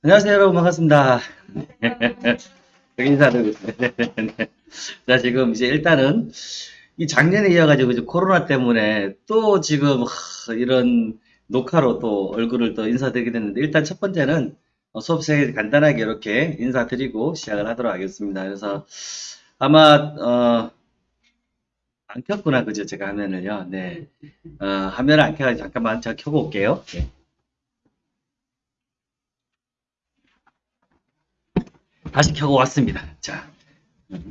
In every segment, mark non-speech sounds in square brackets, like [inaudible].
안녕하세요, 여러분. 반갑습니다. [laughs] 여기 인사드리고 있습니다. 네. 자, 지금 이제 일단은 이 작년에 이어가지고 이제 코로나 때문에 또 지금 하, 이런 녹화로 또 얼굴을 또 인사드리게 됐는데 일단 첫 번째는 어, 수업 시작에 간단하게 이렇게 인사드리고 시작을 하도록 하겠습니다. 그래서 아마 어, 안 켰구나, 그죠? 제가 화면을요. 네. 어, 화면을 안 켜가지고 잠깐만 제가 켜고 올게요. 네. 다시 켜고 왔습니다. 자,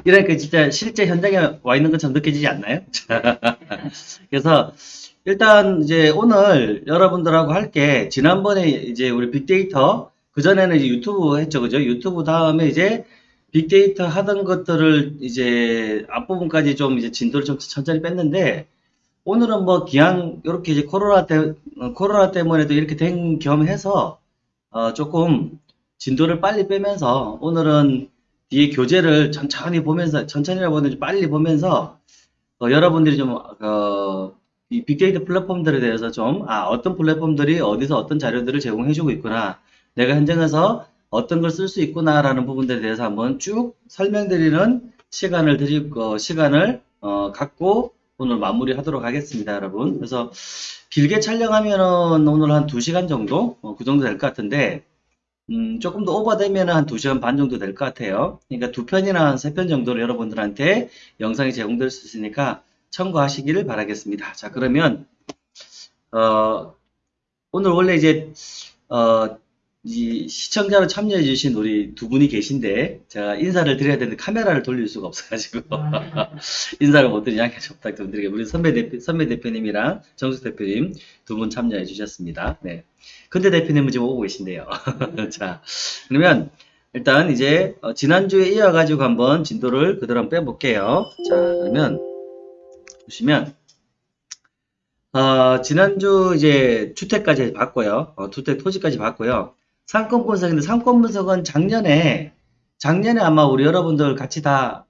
이러니까 진짜 실제 현장에 와 있는 것처럼 느껴지지 않나요? [laughs] 자, 그래서 일단 이제 오늘 여러분들하고 할 게 지난번에 이제 우리 빅데이터 그 전에는 유튜브 했죠, 그죠? 유튜브 다음에 이제 빅데이터 하던 것들을 이제 앞부분까지 좀 이제 진도를 좀 천천히 뺐는데 오늘은 뭐 기왕 이렇게 이제 코로나 때 어, 코로나 때문에도 이렇게 된 겸해서 어, 조금 진도를 빨리 빼면서 오늘은 뒤에 교재를 천천히 보면서 천천히라고 보는지 빨리 보면서 어, 여러분들이 좀 어, 이 빅데이터 플랫폼들에 대해서 좀 아, 어떤 플랫폼들이 어디서 어떤 자료들을 제공해주고 있구나 내가 현장에서 어떤 걸 쓸 수 있구나라는 부분들에 대해서 한번 쭉 설명드리는 시간을 드릴 거 시간을 어, 갖고 오늘 마무리하도록 하겠습니다, 여러분. 그래서 길게 촬영하면은 오늘 한 2시간 정도 어, 그 정도 될 것 같은데 음, 조금 더 오버되면 한 2시간 반 정도 될 것 같아요. 그러니까 두 편이나 한 세 편 정도로 여러분들한테 영상이 제공될 수 있으니까 참고하시기를 바라겠습니다. 자, 그러면, 어, 오늘 원래 이제, 어, 이 시청자로 참여해 주신 우리 두 분이 계신데, 제가 인사를 드려야 되는데 카메라를 돌릴 수가 없어가지고, [laughs] 인사를 못 드리니 양해 좀 부탁드리게. 우리 선배 대표, 선배 대표님이랑 정숙 대표님 두 분 참여해 주셨습니다. 네. 근데 대표님은 지금 오고 계신데요. [laughs] 자, 그러면 일단 이제 어, 지난주에 이어가지고 한번 진도를 그대로 한번 빼볼게요. 자, 그러면 보시면 어, 지난주 이제 주택까지 봤고요. 어, 주택 토지까지 봤고요. 상권 분석인데 상권 분석은 작년에 작년에 아마 우리 여러분들 같이 다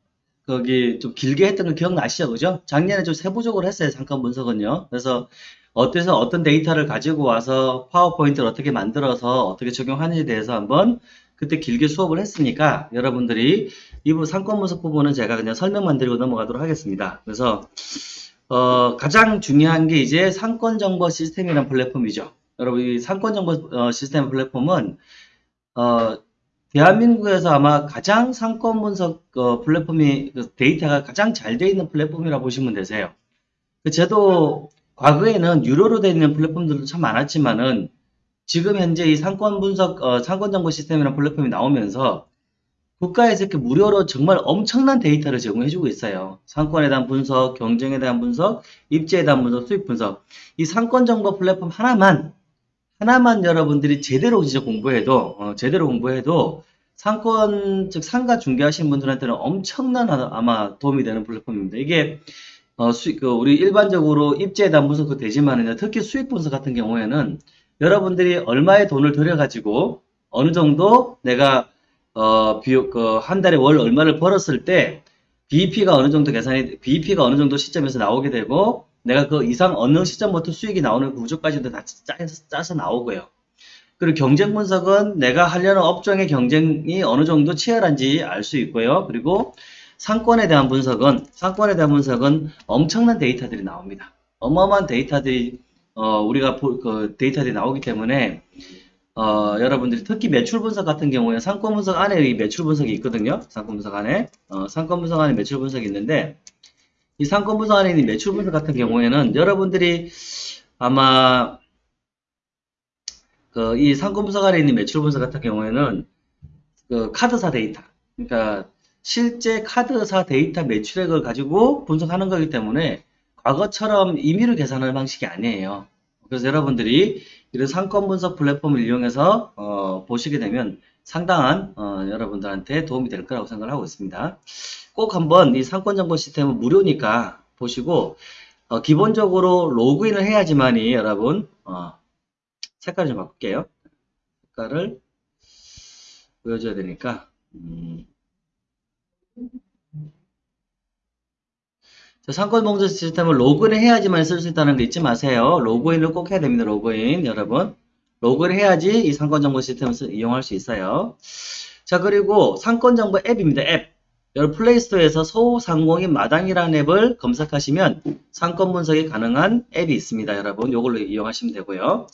거기 좀 길게 했던 거 기억나시죠? 그죠? 작년에 좀 세부적으로 했어요. 상권 분석은요. 그래서 어디서 어떤 데이터를 가지고 와서 파워포인트를 어떻게 만들어서 어떻게 적용하는지에 대해서 한번 그때 길게 수업을 했으니까 여러분들이 이 부분 상권 분석 부분은 제가 그냥 설명만 드리고 넘어가도록 하겠습니다. 그래서 어, 가장 중요한 게 이제 상권 정보 시스템이라는 플랫폼이죠. 여러분 이 상권 정보 어, 시스템 플랫폼은 어, 대한민국에서 아마 가장 상권 분석 어, 플랫폼이 그 데이터가 가장 잘 되어 있는 플랫폼이라고 보시면 되세요. 그 저도 과거에는 유료로 되어 있는 플랫폼들도 참 많았지만은 지금 현재 이 상권 분석, 어, 상권 정보 시스템이라는 플랫폼이 나오면서 국가에서 이렇게 무료로 정말 엄청난 데이터를 제공해주고 있어요. 상권에 대한 분석, 경쟁에 대한 분석, 입지에 대한 분석, 수익 분석. 이 상권 정보 플랫폼 하나만, 하나만 여러분들이 제대로 진짜 공부해도, 어, 제대로 공부해도 상권, 즉 상가 중개하시는 분들한테는 엄청난 아마 도움이 되는 플랫폼입니다. 이게 어, 수익, 그, 우리 일반적으로 입지에 대한 분석도 되지만은, 특히 수익 분석 같은 경우에는 여러분들이 얼마의 돈을 들여가지고 어느 정도 내가, 어, 비용, 그, 한 달에 월 얼마를 벌었을 때 BEP가 어느 정도 계산이, BEP가 어느 정도 시점에서 나오게 되고 내가 그 이상 어느 시점부터 수익이 나오는 그 구조까지도 다 짜서, 짜서 나오고요. 그리고 경쟁 분석은 내가 하려는 업종의 경쟁이 어느 정도 치열한지 알 수 있고요. 그리고 상권에 대한 분석은 상권에 대한 분석은 엄청난 데이터들이 나옵니다. 어마어마한 데이터들이 어, 우리가 보, 그 데이터들이 나오기 때문에 어, 여러분들이 특히 매출 분석 같은 경우에 상권 분석 안에 이 매출 분석이 있거든요. 상권 분석 안에 어, 상권 분석 안에 매출 분석이 있는데 이 상권 분석 안에 있는 매출 분석 같은 경우에는 여러분들이 아마 그 이 상권 분석 안에 있는 매출 분석 같은 경우에는 그 카드사 데이터 그러니까 실제 카드사 데이터 매출액을 가지고 분석하는 거기 때문에 과거처럼 임의로 계산하는 방식이 아니에요. 그래서 여러분들이 이런 상권 분석 플랫폼을 이용해서 어, 보시게 되면 상당한 어, 여러분들한테 도움이 될 거라고 생각을 하고 있습니다. 꼭 한번 이 상권 정보 시스템은 무료니까 보시고 어, 기본적으로 로그인을 해야지만이 여러분 어, 색깔을 좀 바꿀게요. 색깔을 보여줘야 되니까 음, 상권 정보 시스템을 로그인 해야지만 쓸 수 있다는 거 잊지 마세요. 로그인을 꼭 해야 됩니다. 로그인 여러분. 로그를 해야지 이 상권 정보 시스템을 쓰- 이용할 수 있어요. 자, 그리고 상권 정보 앱입니다. 앱. 여러분 플레이스토어에서 소상공인 마당이라는 앱을 검색하시면 상권 분석이 가능한 앱이 있습니다. 여러분 이걸로 이용하시면 되고요.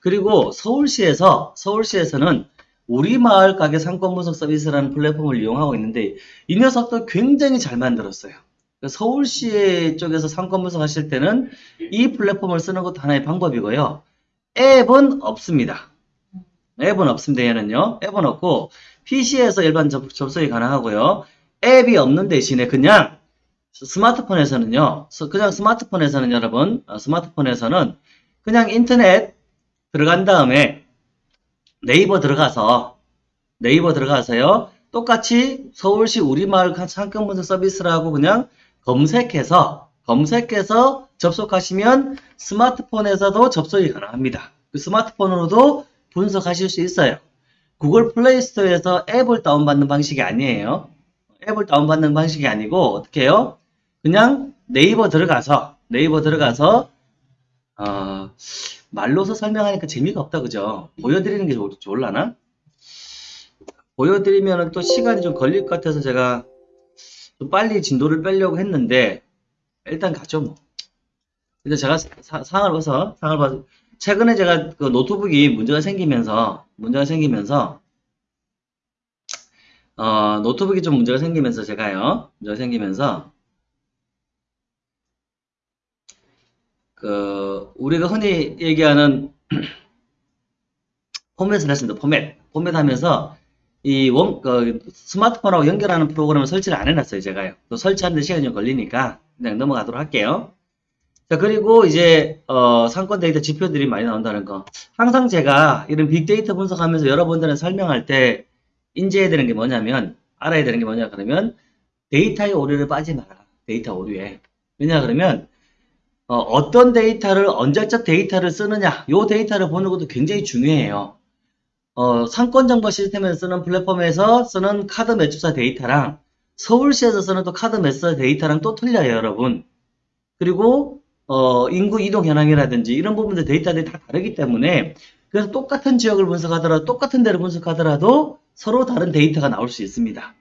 그리고 서울시에서 서울시에서는 우리 마을 가게 상권 분석 서비스라는 플랫폼을 이용하고 있는데 이 녀석도 굉장히 잘 만들었어요. 서울시 쪽에서 상권 분석 하실 때는 이 플랫폼을 쓰는 것도 하나의 방법이고요. 앱은 없습니다. 앱은 없습니다. 얘는요. 앱은 없고 PC에서 일반 접, 접속이 가능하고요. 앱이 없는 대신에 그냥 스마트폰에서는요. 스- 그냥 스마트폰에서는 여러분 어, 스마트폰에서는 그냥 인터넷 들어간 다음에 네이버 들어가서 네이버 들어가서요. 똑같이 서울시 우리마을 상권 분석 서비스라고 그냥 검색해서 검색해서 접속하시면 스마트폰에서도 접속이 가능합니다. 그 스마트폰으로도 분석하실 수 있어요. 구글 플레이 스토어에서 앱을 다운받는 방식이 아니에요. 앱을 다운받는 방식이 아니고 어떻게 해요? 그냥 네이버 들어가서 네이버 들어가서 어, 말로서 설명하니까 재미가 없다 그죠? 보여드리는 게 좋, 좋을라나? 보여드리면 또 시간이 좀 걸릴 것 같아서 제가 좀 빨리 진도를 빼려고 했는데 일단 가죠 뭐. 근데 제가 사- 상을 봐서 상을 봐서 최근에 제가 그 노트북이 문제가 생기면서 문제가 생기면서 어 노트북이 좀 문제가 생기면서 제가요 문제가 생기면서 그 우리가 흔히 얘기하는 [clears throat] 포맷을 했습니다. 포맷 포맷 하면서 이 원, 그 스마트폰하고 연결하는 프로그램을 설치를 안 해놨어요, 제가요. 또 설치하는데 시간이 좀 걸리니까 그냥 넘어가도록 할게요. 자, 그리고 이제, 어, 상권 데이터 지표들이 많이 나온다는 거. 항상 제가 이런 빅데이터 분석하면서 여러분들은 설명할 때 인지해야 되는 게 뭐냐면, 알아야 되는 게 뭐냐 그러면 데이터의 오류를 빠지 마라. 데이터 오류에. 왜냐 그러면, 어, 떤 데이터를, 언제적 데이터를 쓰느냐, 요 데이터를 보는 것도 굉장히 중요해요. 어, 상권 정보 시스템에서 쓰는 플랫폼에서 쓰는 카드 매출사 데이터랑 서울시에서 쓰는 또 카드 매출사 데이터랑 또 틀려요, 여러분. 그리고 어, 인구 이동 현황이라든지 이런 부분들 데이터들이 다 다르기 때문에 그래서 똑같은 지역을 분석하더라도 똑같은 데를 분석하더라도 서로 다른 데이터가 나올 수 있습니다.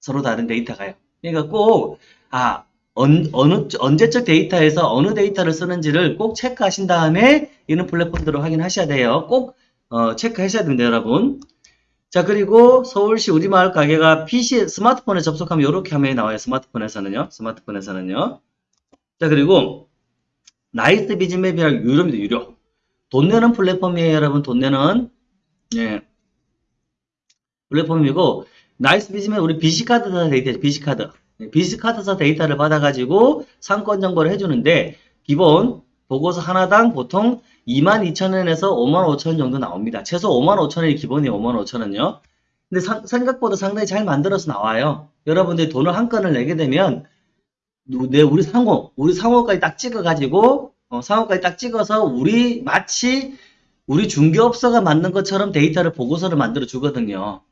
서로 다른 데이터가요. 그러니까 꼭 아, 언, 어느 언제적 데이터에서 어느 데이터를 쓰는지를 꼭 체크하신 다음에 이런 플랫폼들을 확인하셔야 돼요. 꼭 어, 체크하셔야 됩니다, 여러분. 자, 그리고 서울시 우리마을 가게가 PC, 스마트폰에 접속하면 이렇게 화면이 나와요. 스마트폰에서는요. 스마트폰에서는요. 자, 그리고 나이스 비즈맵이랑 유료입니다, 유료. 돈 내는 플랫폼이에요, 여러분. 돈 내는. 예. 플랫폼이고, 나이스 비즈맵, 우리 BC카드사 데이터, BC카드. BC카드사 데이터를 받아가지고 상권 정보를 해주는데, 기본 보고서 하나당 보통 22,000원에서 55,000원 정도 나옵니다. 최소 55,000원이 기본이에요, 55,000원요. 근데 상- 생각보다 상당히 잘 만들어서 나와요. 여러분들이 돈을 한 건을 내게 되면, 누- 내 우리 상호, 우리 상호까지 딱 찍어가지고, 어, 상호까지 딱 찍어서 우리 마치 우리 중개업소가 만든 것처럼 데이터를 보고서를 만들어 주거든요.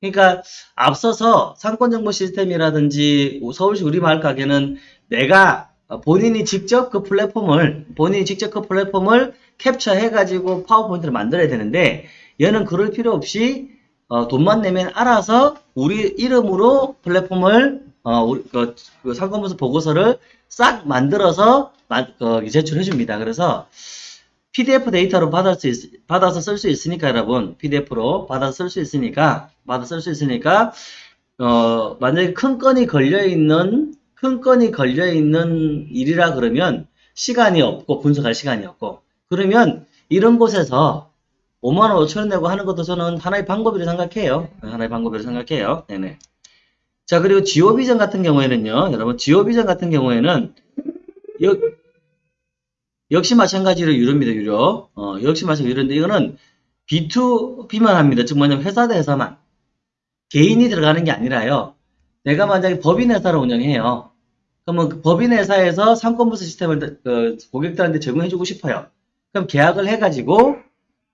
그러니까 앞서서 상권정보 시스템이라든지 서울시 우리마을 가게는 내가 어, 본인이 직접 그 플랫폼을 본인이 직접 그 플랫폼을 캡처해 가지고 파워포인트를 만들어야 되는데 얘는 그럴 필요 없이 어, 돈만 내면 알아서 우리 이름으로 플랫폼을 어, 우리, 그, 그 상권분석 보고서를 싹 만들어서 마- 어, 제출해 줍니다. 그래서 PDF 데이터로 받을 수 있, 받아서 쓸 수 있으니까 여러분 PDF로 받아서 쓸 수 있으니까 받아 쓸 수 있으니까 어, 만약에 큰 건이 걸려 있는 큰 건이 걸려 있는 일이라 그러면 시간이 없고 분석할 시간이 없고 그러면 이런 곳에서 5만 원, 5천 원 내고 하는 것도 저는 하나의 방법이라고 생각해요. 하나의 방법이라고 생각해요. 네네. 자, 그리고 지오비전 같은 경우에는요, 여러분, 지오비전 같은 경우에는, 역, 역시 마찬가지로 유료입니다, 유료. 어, 역시 마찬가지로 유료인데, 이거는 B2B만 합니다. 즉, 뭐냐면 회사 대 회사만. 개인이 들어가는 게 아니라요. 내가 만약에 법인 회사를 운영해요. 그러면 그 법인 회사에서 상권부서 시스템을 그 고객들한테 제공해주고 싶어요. 그럼 계약을 해가지고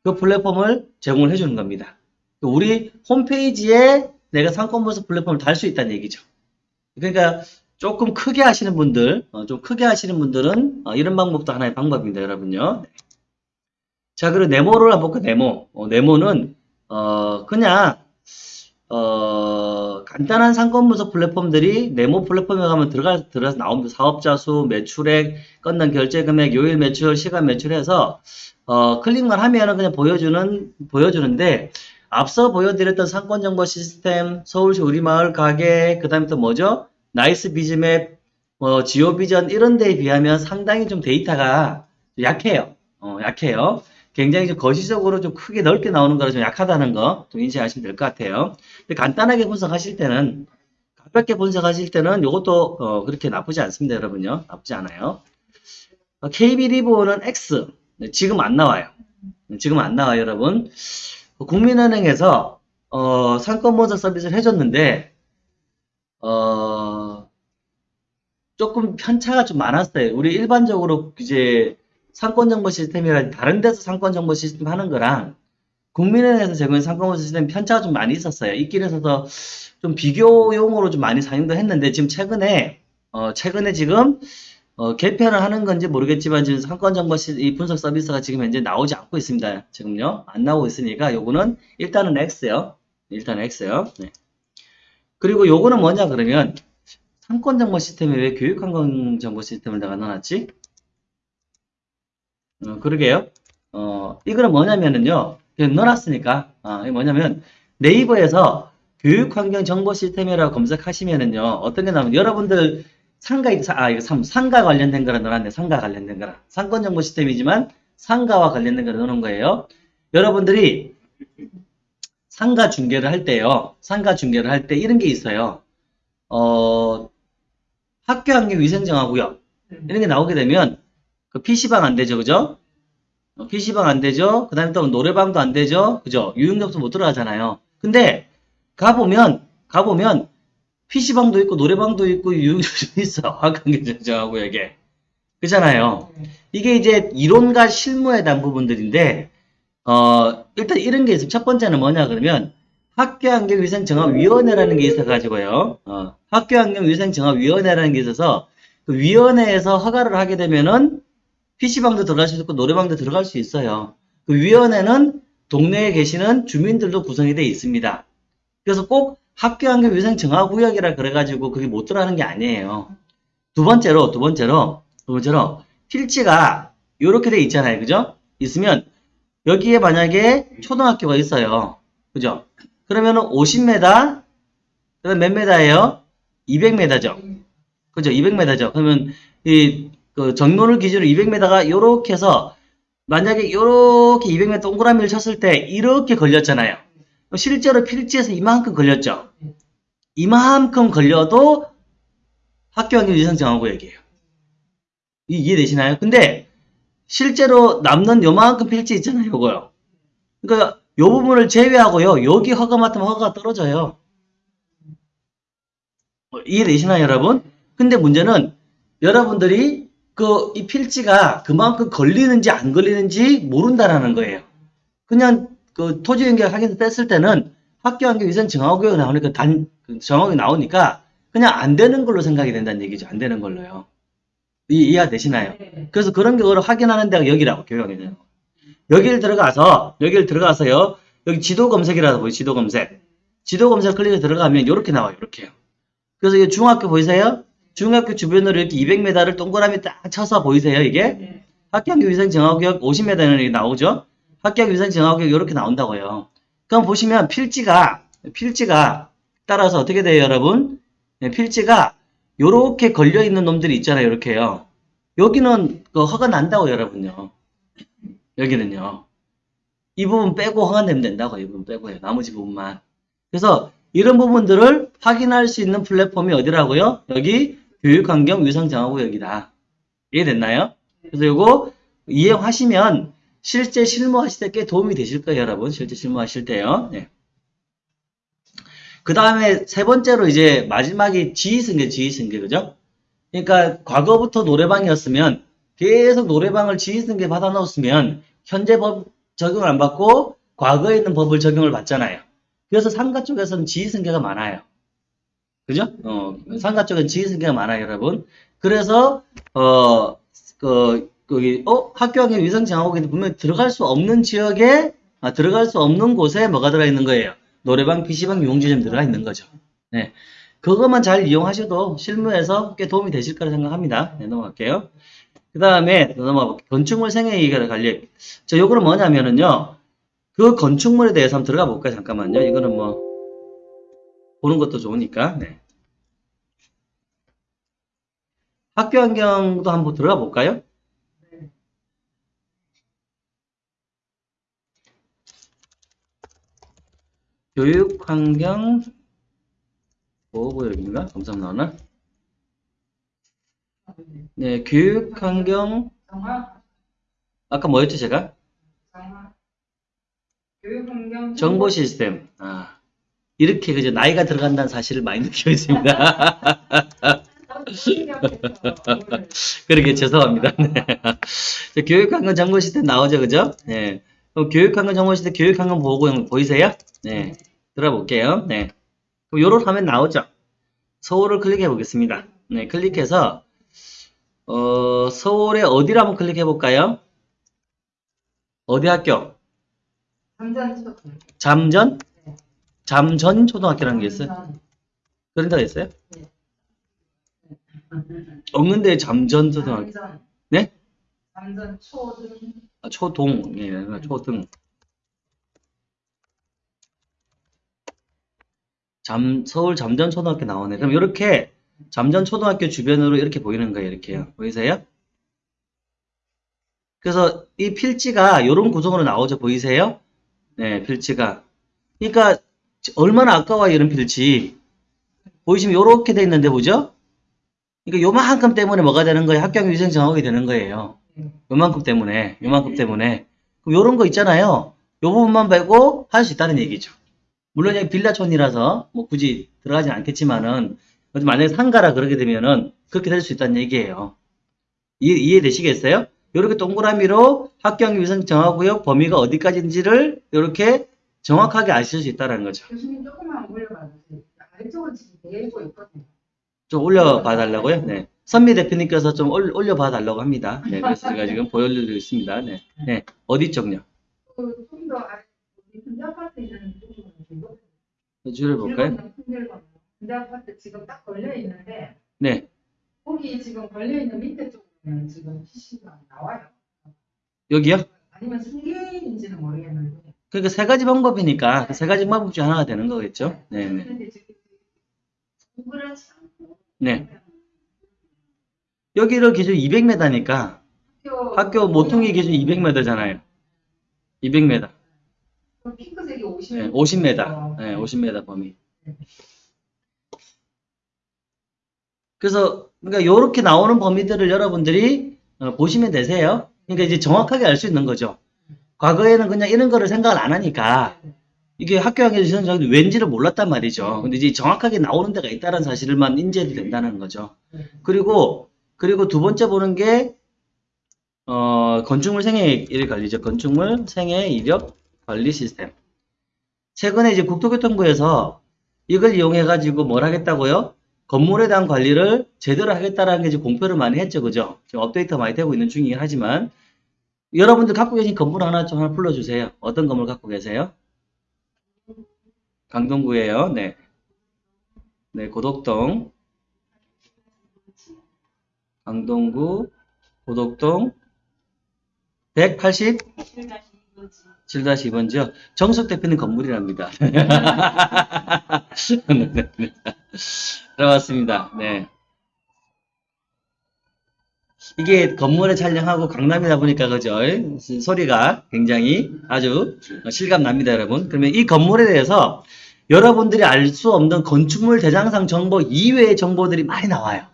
그 플랫폼을 제공을 해주는 겁니다. 우리 홈페이지에 내가 상권부서 플랫폼을 달 수 있다는 얘기죠. 그러니까 조금 크게 하시는 분들, 어, 좀 크게 하시는 분들은 어, 이런 방법도 하나의 방법입니다, 여러분요. 네. 자, 그리고 네모를 한번 볼까, 네모. 어, 네모는, 어, 그냥, 어, 간단한 상권 분석 플랫폼들이 네모 플랫폼에 가면 들어가, 들어가서 나옵니다. 사업자 수, 매출액, 건당 결제 금액, 요일 매출, 시간 매출해서, 어, 클릭만 하면은 그냥 보여주는, 보여주는데, 앞서 보여드렸던 상권 정보 시스템, 서울시 우리마을 가게, 그 다음에 또 뭐죠? 나이스 비즈맵, 뭐, 지오 비전 이런 데에 비하면 상당히 좀 데이터가 약해요. 어, 약해요. 굉장히 좀 거시적으로 좀 크게 넓게 나오는 거라 좀 약하다는 거 좀 인지하시면 될 것 같아요. 근데 간단하게 분석하실 때는 가볍게 분석하실 때는 이것도 어, 그렇게 나쁘지 않습니다, 여러분요. 나쁘지 않아요. 어, KB 리보는 X 네, 지금 안 나와요. 네, 지금 안 나와요, 여러분. 어, 국민은행에서 어, 상권 분석 서비스를 해줬는데 어, 조금 편차가 좀 많았어요. 우리 일반적으로 이제 상권 정보 시스템이라 다른 데서 상권 정보 시스템 하는 거랑 국민은행에서 제공한 상권 정보 시스템 편차가 좀 많이 있었어요. 있긴 있어서 좀 비교용으로 좀 많이 사용도 했는데 지금 최근에 어 최근에 지금 어 개편을 하는 건지 모르겠지만 지금 상권 정보 시, 이 분석 서비스가 지금 현재 나오지 않고 있습니다. 지금요 안 나오고 있으니까 요거는 일단은 X요. 일단 X요. 네. 그리고 요거는 뭐냐 그러면 상권 정보 시스템에 왜 교육 환경 정보 시스템을 내가 넣어놨지? 어, 그러게요. 어, 이거는 뭐냐면은요. 넣어놨으니까. 아, 뭐냐면 네이버에서 교육환경 정보 시스템이라고 검색하시면은요. 어떤 게 나오면 여러분들 상가, 아, 이거 상, 상가 관련된 거라 넣어놨네. 상가 관련된 거라. 상권 정보 시스템이지만 상가와 관련된 거를 넣어놓은 거예요. 여러분들이 상가 중개를 할 때요. 상가 중개를 할 때 이런 게 있어요. 어, 학교 환경 위생정하고요. 이런 게 나오게 되면 그 PC방 안 되죠, 그죠? 어, PC방 안 되죠? 그 다음에 또 노래방도 안 되죠? 그죠? 유흥장소 못 들어가잖아요. 근데, 가보면, 가보면, PC방도 있고, 노래방도 있고, 유흥장소 있어. [laughs] 화강경정하고 이게. 그잖아요. 이게 이제 이론과 실무에 대한 부분들인데, 어, 일단 이런 게 있어요. 첫 번째는 뭐냐, 그러면, 학교환경위생정화위원회라는 게 있어가지고요. 어, 학교환경위생정화위원회라는 게 있어서, 그 위원회에서 허가를 하게 되면은, PC방도 들어갈 수 있고 노래방도 들어갈 수 있어요. 그 위원회는 동네에 계시는 주민들도 구성이 되어 있습니다. 그래서 꼭 학교 환경 위생 정화 구역이라 그래가지고 그게 못 들어가는 게 아니에요. 두 번째로, 두 번째로, 두 번째로 필지가 이렇게 돼 있잖아요. 그죠? 있으면 여기에 만약에 초등학교가 있어요. 그죠? 그러면은 50m, 그다음 몇 m예요? 200m죠. 그죠? 200m죠. 그러면 이 그 정로를 기준으로 200m가 이렇게 해서 만약에 이렇게 200m 동그라미를 쳤을 때 이렇게 걸렸잖아요. 실제로 필지에서 이만큼 걸렸죠. 이만큼 걸려도 학교환경 위생정하고 얘기해요. 이해되시나요? 근데 실제로 남는 요만큼 필지 있잖아요. 요거요. 그러니까 요 부분을 제외하고요. 여기 허가 맡으면 허가가 떨어져요. 이해되시나요, 여러분? 근데 문제는 여러분들이 그 이 필지가 그만큼 걸리는지 안 걸리는지 모른다라는 거예요. 그냥 그 토지 연결 확인서 뺐을 때는 학교 환경 위생 정화구역 나오니까 단 정확하게 나오니까 그냥 안 되는 걸로 생각이 된다는 얘기죠. 안 되는 걸로요. 이, 이해가 되시나요? 그래서 그런 경우를 확인하는 데가 여기라고 교육하게 돼요. 여기를 들어가서 여기를 들어가서요. 여기 지도 검색이라고 보여 지도 검색. 지도 검색 클릭해 들어가면 이렇게 나와요. 이렇게요. 그래서 이 중학교 보이세요? 중학교 주변으로 이렇게 200m를 동그라미 딱 쳐서 보이세요, 이게? 학교학교 위생 정화구역 50m는 나오죠? 학교학교 위생 정화구역 이렇게 나온다고요. 그럼 보시면 필지가, 필지가 따라서 어떻게 돼요, 여러분? 네, 필지가 요렇게 걸려 있는 놈들이 있잖아요, 이렇게요. 여기는 그 허가 난다고, 여러분요. 여기는요. 이 부분 빼고 허가 내면 된다고, 이 부분 빼고요. 나머지 부분만. 그래서 이런 부분들을 확인할 수 있는 플랫폼이 어디라고요? 여기 교육환경 위상정화구역이다. 이해됐나요? 그래서 이거 이해하시면 실제 실무하실 때 꽤 도움이 되실 거예요, 여러분. 실제 실무하실 때요. 네. 그 다음에 세 번째로 이제 마지막이 지휘승계, 지휘승계, 그죠? 그러니까 과거부터 노래방이었으면 계속 노래방을 지휘승계 받아 넣었으면 현재 법 적용을 안 받고 과거에 있는 법을 적용을 받잖아요. 그래서 상가 쪽에서는 지휘승계가 많아요. 그죠? 어, 상가 쪽은 지휘승계가 많아요, 여러분. 그래서, 어, 그, 거기 어 학교 환경 위생 정화국인데 분명 들어갈 수 없는 지역에 아, 들어갈 수 없는 곳에 뭐가 들어 있는 거예요? 노래방, PC방, 유흥지점 들어가 있는 거죠. 네. 그것만 잘 이용하셔도 실무에서 꽤 도움이 되실 거라 생각합니다. 네, 넘어갈게요. 그 다음에 넘어가 건축물 생애이익에 관리. 저 요거는 뭐냐면은요. 그 건축물에 대해서 한번 들어가 볼까요? 잠깐만요. 이거는 뭐 보는 것도 좋으니까. 네. 학교 환경도 한번 들어가 볼까요? 교육 환경 보호구역인가? 검사 나오나? 네, 교육 환경 정화, 아까 뭐였죠 제가? 교육환경, 정보 시스템. 아, 이렇게 그저 나이가 들어간다는 사실을 많이 느끼고 있습니다. [laughs] 그러게 죄송합니다. [laughs] 네. 저 교육환경 정보 시스템 나오죠, 그죠? 네. 그럼 교육환경 정보 시스템 교육환경 보호구역 보이세요? 네. 들어볼게요. 네. 그럼 요런 화면 나오죠? 서울을 클릭해 보겠습니다. 네, 클릭해서 어, 서울의 어디를 한번 클릭해 볼까요? 어디 학교? 첫 잠전? 잠전 초등학교라는 게 있어요? 그런 데가 있어요? 없는데 잠전 초등학교. 잠전, 네? 잠전 초등, 아, 초동, 예, 초등. 잠, 서울 잠전 초등학교 나오네. 그럼 이렇게 잠전 초등학교 주변으로 이렇게 보이는 거예요. 이렇게요. 보이세요? 그래서 이 필지가 이런 구성으로 나오죠. 보이세요? 네, 필지가. 그러니까 얼마나 아까워요, 이런 필지. 보이시면 이렇게 돼 있는데 보죠? 그러니까 요만큼 때문에 뭐가 되는 거예요? 학교 위생 정하게 되는 거예요. 요만큼 때문에, 요만큼 때문에. 그럼 요런 거 있잖아요. 요 부분만 빼고 할 수 있다는 얘기죠. 물론 여기 빌라촌이라서 뭐 굳이 들어가진 않겠지만은 만약에 상가라 그러게 되면은 그렇게 될 수 있다는 얘기예요. 이해, 이해되시겠어요? 이렇게 동그라미로 학교환경 위생 정하구역 범위가 어디까지인지를 이렇게 정확하게 아실 수 있다는 거죠. 교수님 조금만 올려봐 주세요. 아래쪽은 지금 내리고 있거든요. 좀 올려봐 달라고요? 네. 선미 대표님께서 좀 올, 올려봐 달라고 합니다. 네. 그래서 제가 지금 보여드리고 있습니다. 네. 네. 어디 쪽요? 아파트 지금 딱 걸려 있는데 네. 거기 지금 걸려 있는 밑에 쪽은 지금 PC가 나와요. 여기요? 아니면 승계인지는 모르겠는데. 그러니까 세 가지 방법이니까 그세 가지 방법 중 하나가 되는 거겠죠? 네. 네. 네. 여기를 기준 200m니까 학교, 학교 모퉁이 기준 200m잖아요. 200m. 그 핑크색이 50m. 네, 50m. 네, 50m 범위. 그래서 그러니까 요렇게 나오는 범위들을 여러분들이 어, 보시면 되세요. 그러니까 이제 정확하게 알 수 있는 거죠. 과거에는 그냥 이런 거를 생각을 안 하니까 이게 학교학에서 지원자들이 왠지를 몰랐단 말이죠. 근데 이제 정확하게 나오는 데가 있다는 사실만 인지해도 된다는 거죠. 그리고 그리고 두 번째 보는 게 어, 건축물 생애 이력 관리죠. 건축물 생애 이력 관리 시스템. 최근에 이제 국토교통부에서 이걸 이용해 가지고 뭘 하겠다고요? 건물에 대한 관리를 제대로 하겠다라는 게 이제 공표를 많이 했죠. 그죠? 지금 업데이트가 많이 되고 있는 중이긴 하지만 여러분들 갖고 계신 건물 하나 좀 하나 불러 주세요. 어떤 건물 갖고 계세요? 강동구예요. 네. 네, 고덕동. 강동구, 고덕동, 180? 7-2번지요. 정숙 대표님 건물이랍니다. [laughs] 들어왔습니다. 네. 이게 건물에 촬영하고 강남이다 보니까 그죠? 소리가 굉장히 아주 실감 납니다, 여러분. 그러면 이 건물에 대해서 여러분들이 알 수 없는 건축물 대장상 정보 이외의 정보들이 많이 나와요.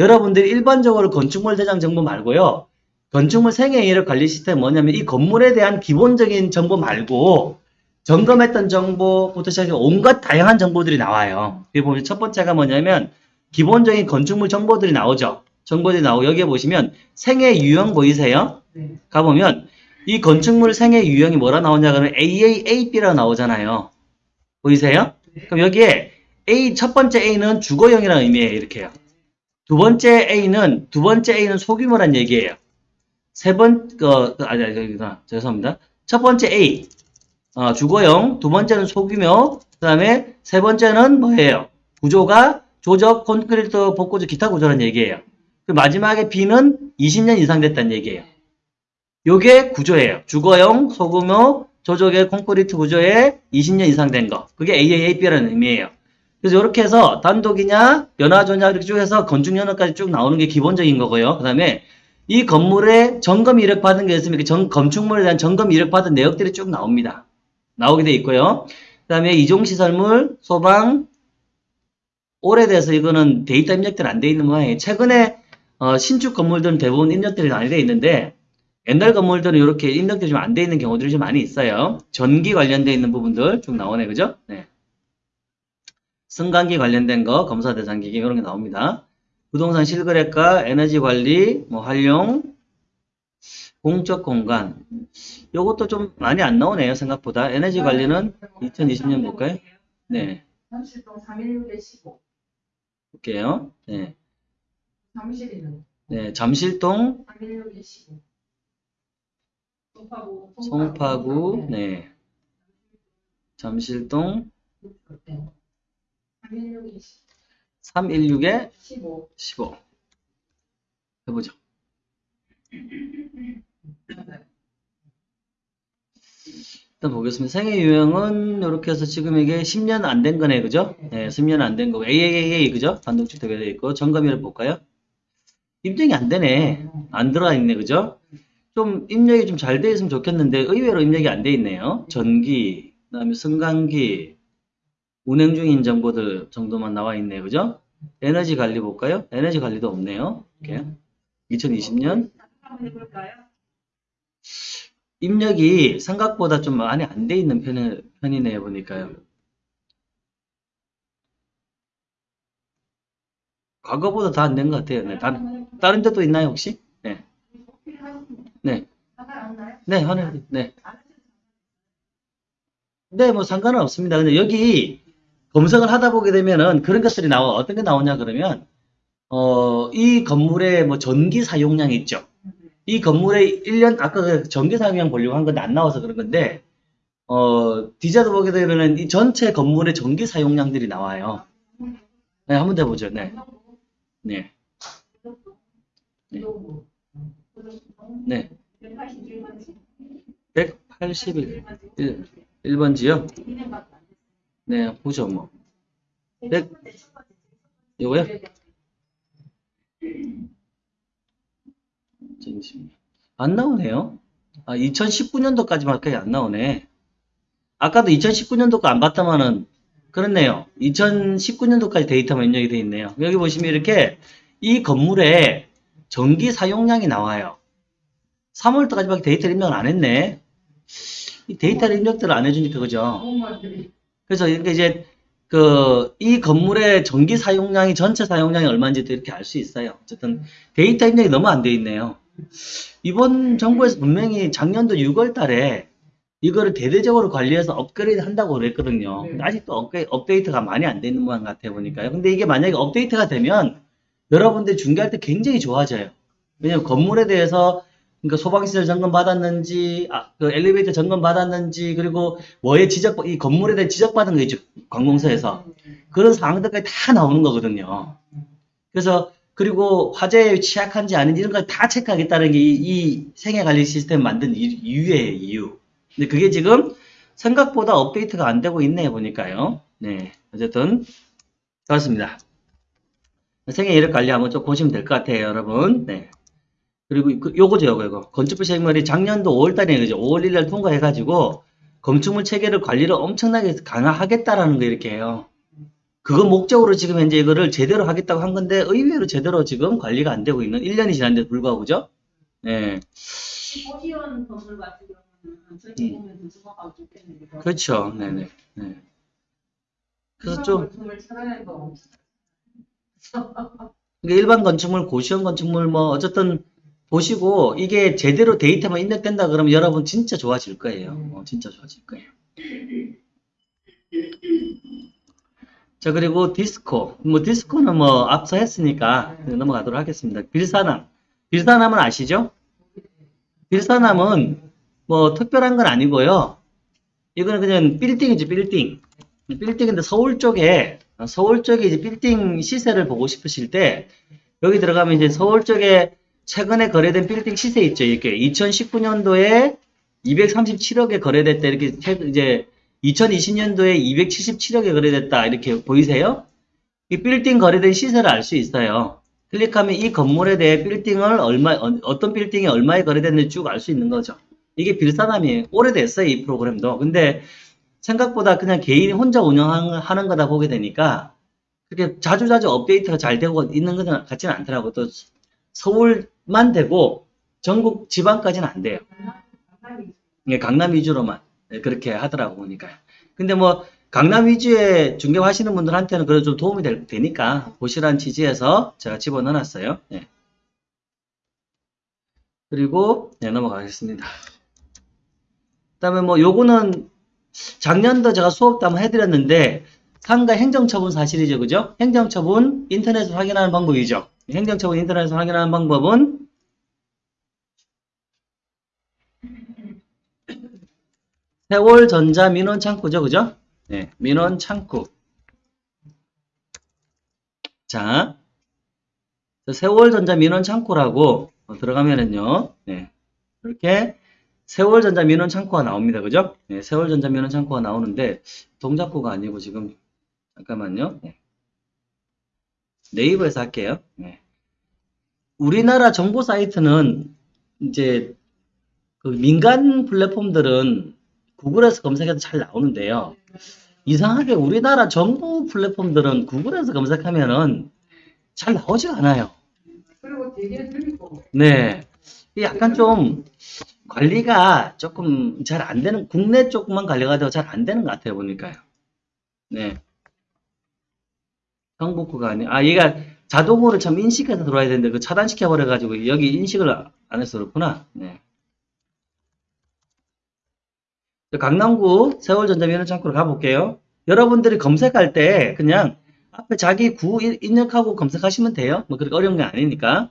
여러분들이 일반적으로 건축물 대장 정보 말고요. 건축물 생애 이력 관리 시스템 뭐냐면 이 건물에 대한 기본적인 정보 말고 점검했던 정보부터 시작해서 온갖 다양한 정보들이 나와요. 여기 보면 첫 번째가 뭐냐면 기본적인 건축물 정보들이 나오죠. 정보들이 나오고 여기에 보시면 생애 유형 보이세요? 네. 가보면 이 건축물 생애 유형이 뭐라 나오냐 그러면 AAAB라 나오잖아요. 보이세요? 그럼 여기에 A 첫 번째 A는 주거형이라는 의미예요. 이렇게요. 두 번째 A는 두 번째 A는 소규모란 얘기예요. 세 번, 어, 아니, 아니, 여기구나. 죄송합니다. 첫 번째 A, 어, 주거용, 두 번째는 소규모, 그 다음에 세 번째는 뭐예요? 구조가 조적, 콘크리트, 복구조, 기타 구조라는 얘기예요. 그 마지막에 B는 20년 이상 됐다는 얘기예요. 요게 구조예요. 주거용, 소규모, 조적의 콘크리트 구조에 20년 이상 된 거. 그게 AAAB라는 의미예요. 그래서 이렇게 해서 단독이냐, 연화조냐 이렇게 쭉 해서 건축연화까지 쭉 나오는 게 기본적인 거고요. 그 다음에 이 건물에 점검 이력 받은 게 있으면 그 정, 건축물에 대한 점검 이력 받은 내역들이 쭉 나옵니다. 나오게 돼 있고요. 그 다음에 이종시설물, 소방, 오래돼서 이거는 데이터 입력들이 안돼 있는 모양이에요. 최근에 어, 신축 건물들은 대부분 입력들이 많이 돼 있는데 옛날 건물들은 이렇게 입력들이 좀 안 돼 있는 경우들이 좀 많이 있어요. 전기 관련돼 있는 부분들 쭉 나오네, 그죠? 네. 승강기 관련된 거, 검사 대상 기기 이런 게 나옵니다. 부동산 실거래가, 에너지 관리, 뭐 활용, 공적 공간. 요것도 좀 많이 안 나오네요, 생각보다. 에너지 관리는 2020년 볼까요? 네, 잠실동 316에 15. 볼게요. 네, 사무실에는 네, 잠실동, 316에 15. 송파구. 송파구, 네, 잠실동 316에 316에 15. 15. 해보죠. 일단 보겠습니다. 생애 유형은 이렇게 해서 지금 이게 10년 안 된 거네, 그죠? 네, 10년 안 된 거고, AAA, 그죠? 단독주택에 되어 있고, 점검일을 볼까요? 입력이 안 되네. 안 들어와 있네, 그죠? 좀 입력이 좀 잘 돼 있으면 좋겠는데, 의외로 입력이 안 돼 있네요. 전기, 그 다음에 승강기, 운행 중인 정보들 정도만 나와 있네요, 그죠? 에너지 관리 볼까요? 에너지 관리도 없네요. 이렇게. 2020년. 한번 해볼까요? 입력이 생각보다 좀 많이 안 돼 있는 편이, 편이네요, 보니까요. 과거보다 다 안 된 것 같아요. 네, 다, 다른 데도 있나요, 혹시? 네. 네. 네, 하나, 네. 네, 뭐 상관은 없습니다. 근데 여기 검색을 하다 보게 되면은 그런 것들이 나와. 어떤 게 나오냐, 그러면, 어, 이 건물의 뭐 전기 사용량이 있죠. 이 건물의 1년, 아까 그 전기 사용량 보려고 한 건데 안 나와서 그런 건데, 어, 디자도 보게 되면은 이 전체 건물의 전기 사용량들이 나와요. 네, 한번 더 보죠. 네. 네. 네. 181. 1, 번지요 네, 보죠, 뭐. 100, 요거요? 잠시만요. 안 나오네요. 아, 2019년도까지밖에 안 나오네. 아까도 2019년도 거 안 봤다마는 그렇네요. 2019년도까지 데이터만 입력이 돼 있네요. 여기 보시면 이렇게 이 건물에 전기 사용량이 나와요. 3월도까지밖에 데이터를 입력을 안 했네. 이 데이터를 입력들을 안 해주니까 그죠? 그래서 이렇게 이제 그 이 건물의 전기 사용량이 전체 사용량이 얼마인지도 이렇게 알 수 있어요. 어쨌든 데이터 입력이 너무 안 돼 있네요. 이번 정부에서 분명히 작년도 6월 달에 이거를 대대적으로 관리해서 업그레이드 한다고 그랬거든요. 근데 아직도 업그레, 업데이트가 많이 안돼 있는 모양 같아 보니까요. 근데 이게 만약에 업데이트가 되면 여러분들이 중개할 때 굉장히 좋아져요. 왜냐면 건물에 대해서 그러니까 소방시설 점검 받았는지, 아, 그 엘리베이터 점검 받았는지, 그리고 뭐에 지적, 이 건물에 대해 지적받은 거 있죠. 관공서에서. 그런 사항들까지 다 나오는 거거든요. 그래서, 그리고 화재에 취약한지 아닌지 이런 걸 다 체크하겠다는 게 이, 이 생애관리 시스템 만든 이- 이유예요, 이유. 근데 그게 지금 생각보다 업데이트가 안 되고 있네, 보니까요. 네. 어쨌든, 그렇습니다. 생애 이력 관리 한번 좀 보시면 될 것 같아요, 여러분. 네. 그리고 그- 요거죠, 요거, 요거. 건축부 시행령이 작년도 5월달에 그죠? 5월 1일 통과해가지고 건축물 체계를 관리를 엄청나게 강화하겠다라는 거 이렇게 해요. 그거 목적으로 지금 현재 이거를 제대로 하겠다고 한 건데 의외로 제대로 지금 관리가 안 되고 있는 1년이 지났는데도 불구하고 그죠? 네. 호시원 건물 같은 경우는 저기 보면 더 정확하고 좋겠는데. 그렇죠. 네네. 네. 그래서 좀. 이게 일반 건축물, 고시원 건축물 뭐 어쨌든 보시고 이게 제대로 데이터만 입력된다 그러면 여러분 진짜 좋아질 거예요. 어, 진짜 좋아질 거예요. 자 그리고 디스코 뭐 디스코는 뭐 앞서 했으니까 넘어가도록 하겠습니다. 빌사남 빌사남은 아시죠? 빌사남은 뭐 특별한 건 아니고요. 이거는 그냥 빌딩이지, 빌딩. 빌딩인데 서울 쪽에, 서울 쪽에 이제 빌딩 시세를 보고 싶으실 때, 여기 들어가면 이제 서울 쪽에 최근에 거래된 빌딩 시세 있죠. 이렇게 2019년도에 237억에 거래됐다. 이렇게 최- 이제 2020년도에 277억에 거래됐다. 이렇게 보이세요? 이 빌딩 거래된 시세를 알 수 있어요. 클릭하면 이 건물에 대해 빌딩을 얼마, 어, 떤 빌딩이 얼마에 거래됐는지 쭉 알 수 있는 거죠. 이게 빌사남이에요. 오래됐어요, 이 프로그램도. 근데 생각보다 그냥 개인이 혼자 운영하는 거다 보게 되니까 그렇게 자주자주 업데이트가 잘 되고 있는 것 같지는 않더라고요. 또 서울 만 되고 전국 지방까지는 안 돼요. 예, 강남 위주로만 예, 그렇게 하더라고 보니까요. 근데 뭐 강남 위주의 중개업 하시는 분들한테는 그래도 좀 도움이 될, 되니까 보시라는 취지에서 제가 집어넣어놨어요. 예. 그리고 네, 넘어가겠습니다. 그 다음에 뭐 요거는 작년도 제가 수업도 한번 해드렸는데 상가 행정처분 사실이죠, 그죠? 행정처분 인터넷으로 확인하는 방법이죠. 행정처분 인터넷으로 확인하는 방법은 세월전자 민원 창구죠, 그죠? 네, 민원 창구. 자, 세월전자 민원 창구라고 들어가면은요, 네, 이렇게 세월전자 민원 창구가 나옵니다, 그죠? 네, 세월전자 민원 창구가 나오는데 동작구가 아니고 지금 잠깐만요. 네. 네이버에서 할게요. 네. 우리나라 정보 사이트는 이제 그 민간 플랫폼들은 구글에서 검색해도 잘 나오는데요. 이상하게 우리나라 정부 플랫폼들은 구글에서 검색하면은 잘 나오지 않아요. 그리고 되게 들리고 네. 약간 좀 관리가 조금 잘 안 되는, 국내 쪽만 관리가 되고 잘 안 되는 것 같아요, 보니까요. 네. 정복구가 아니, 아, 얘가 자동으로 참 인식해서 들어와야 되는데, 그 차단시켜 버려 가지고, 여기 인식을 안 해서 그렇구나. 네. 강남구 세월전자면허 창구로 가볼게요. 여러분들이 검색할 때 그냥 앞에 자기 구 일- 입력하고 검색하시면 돼요. 뭐 그렇게 어려운 게 아니니까.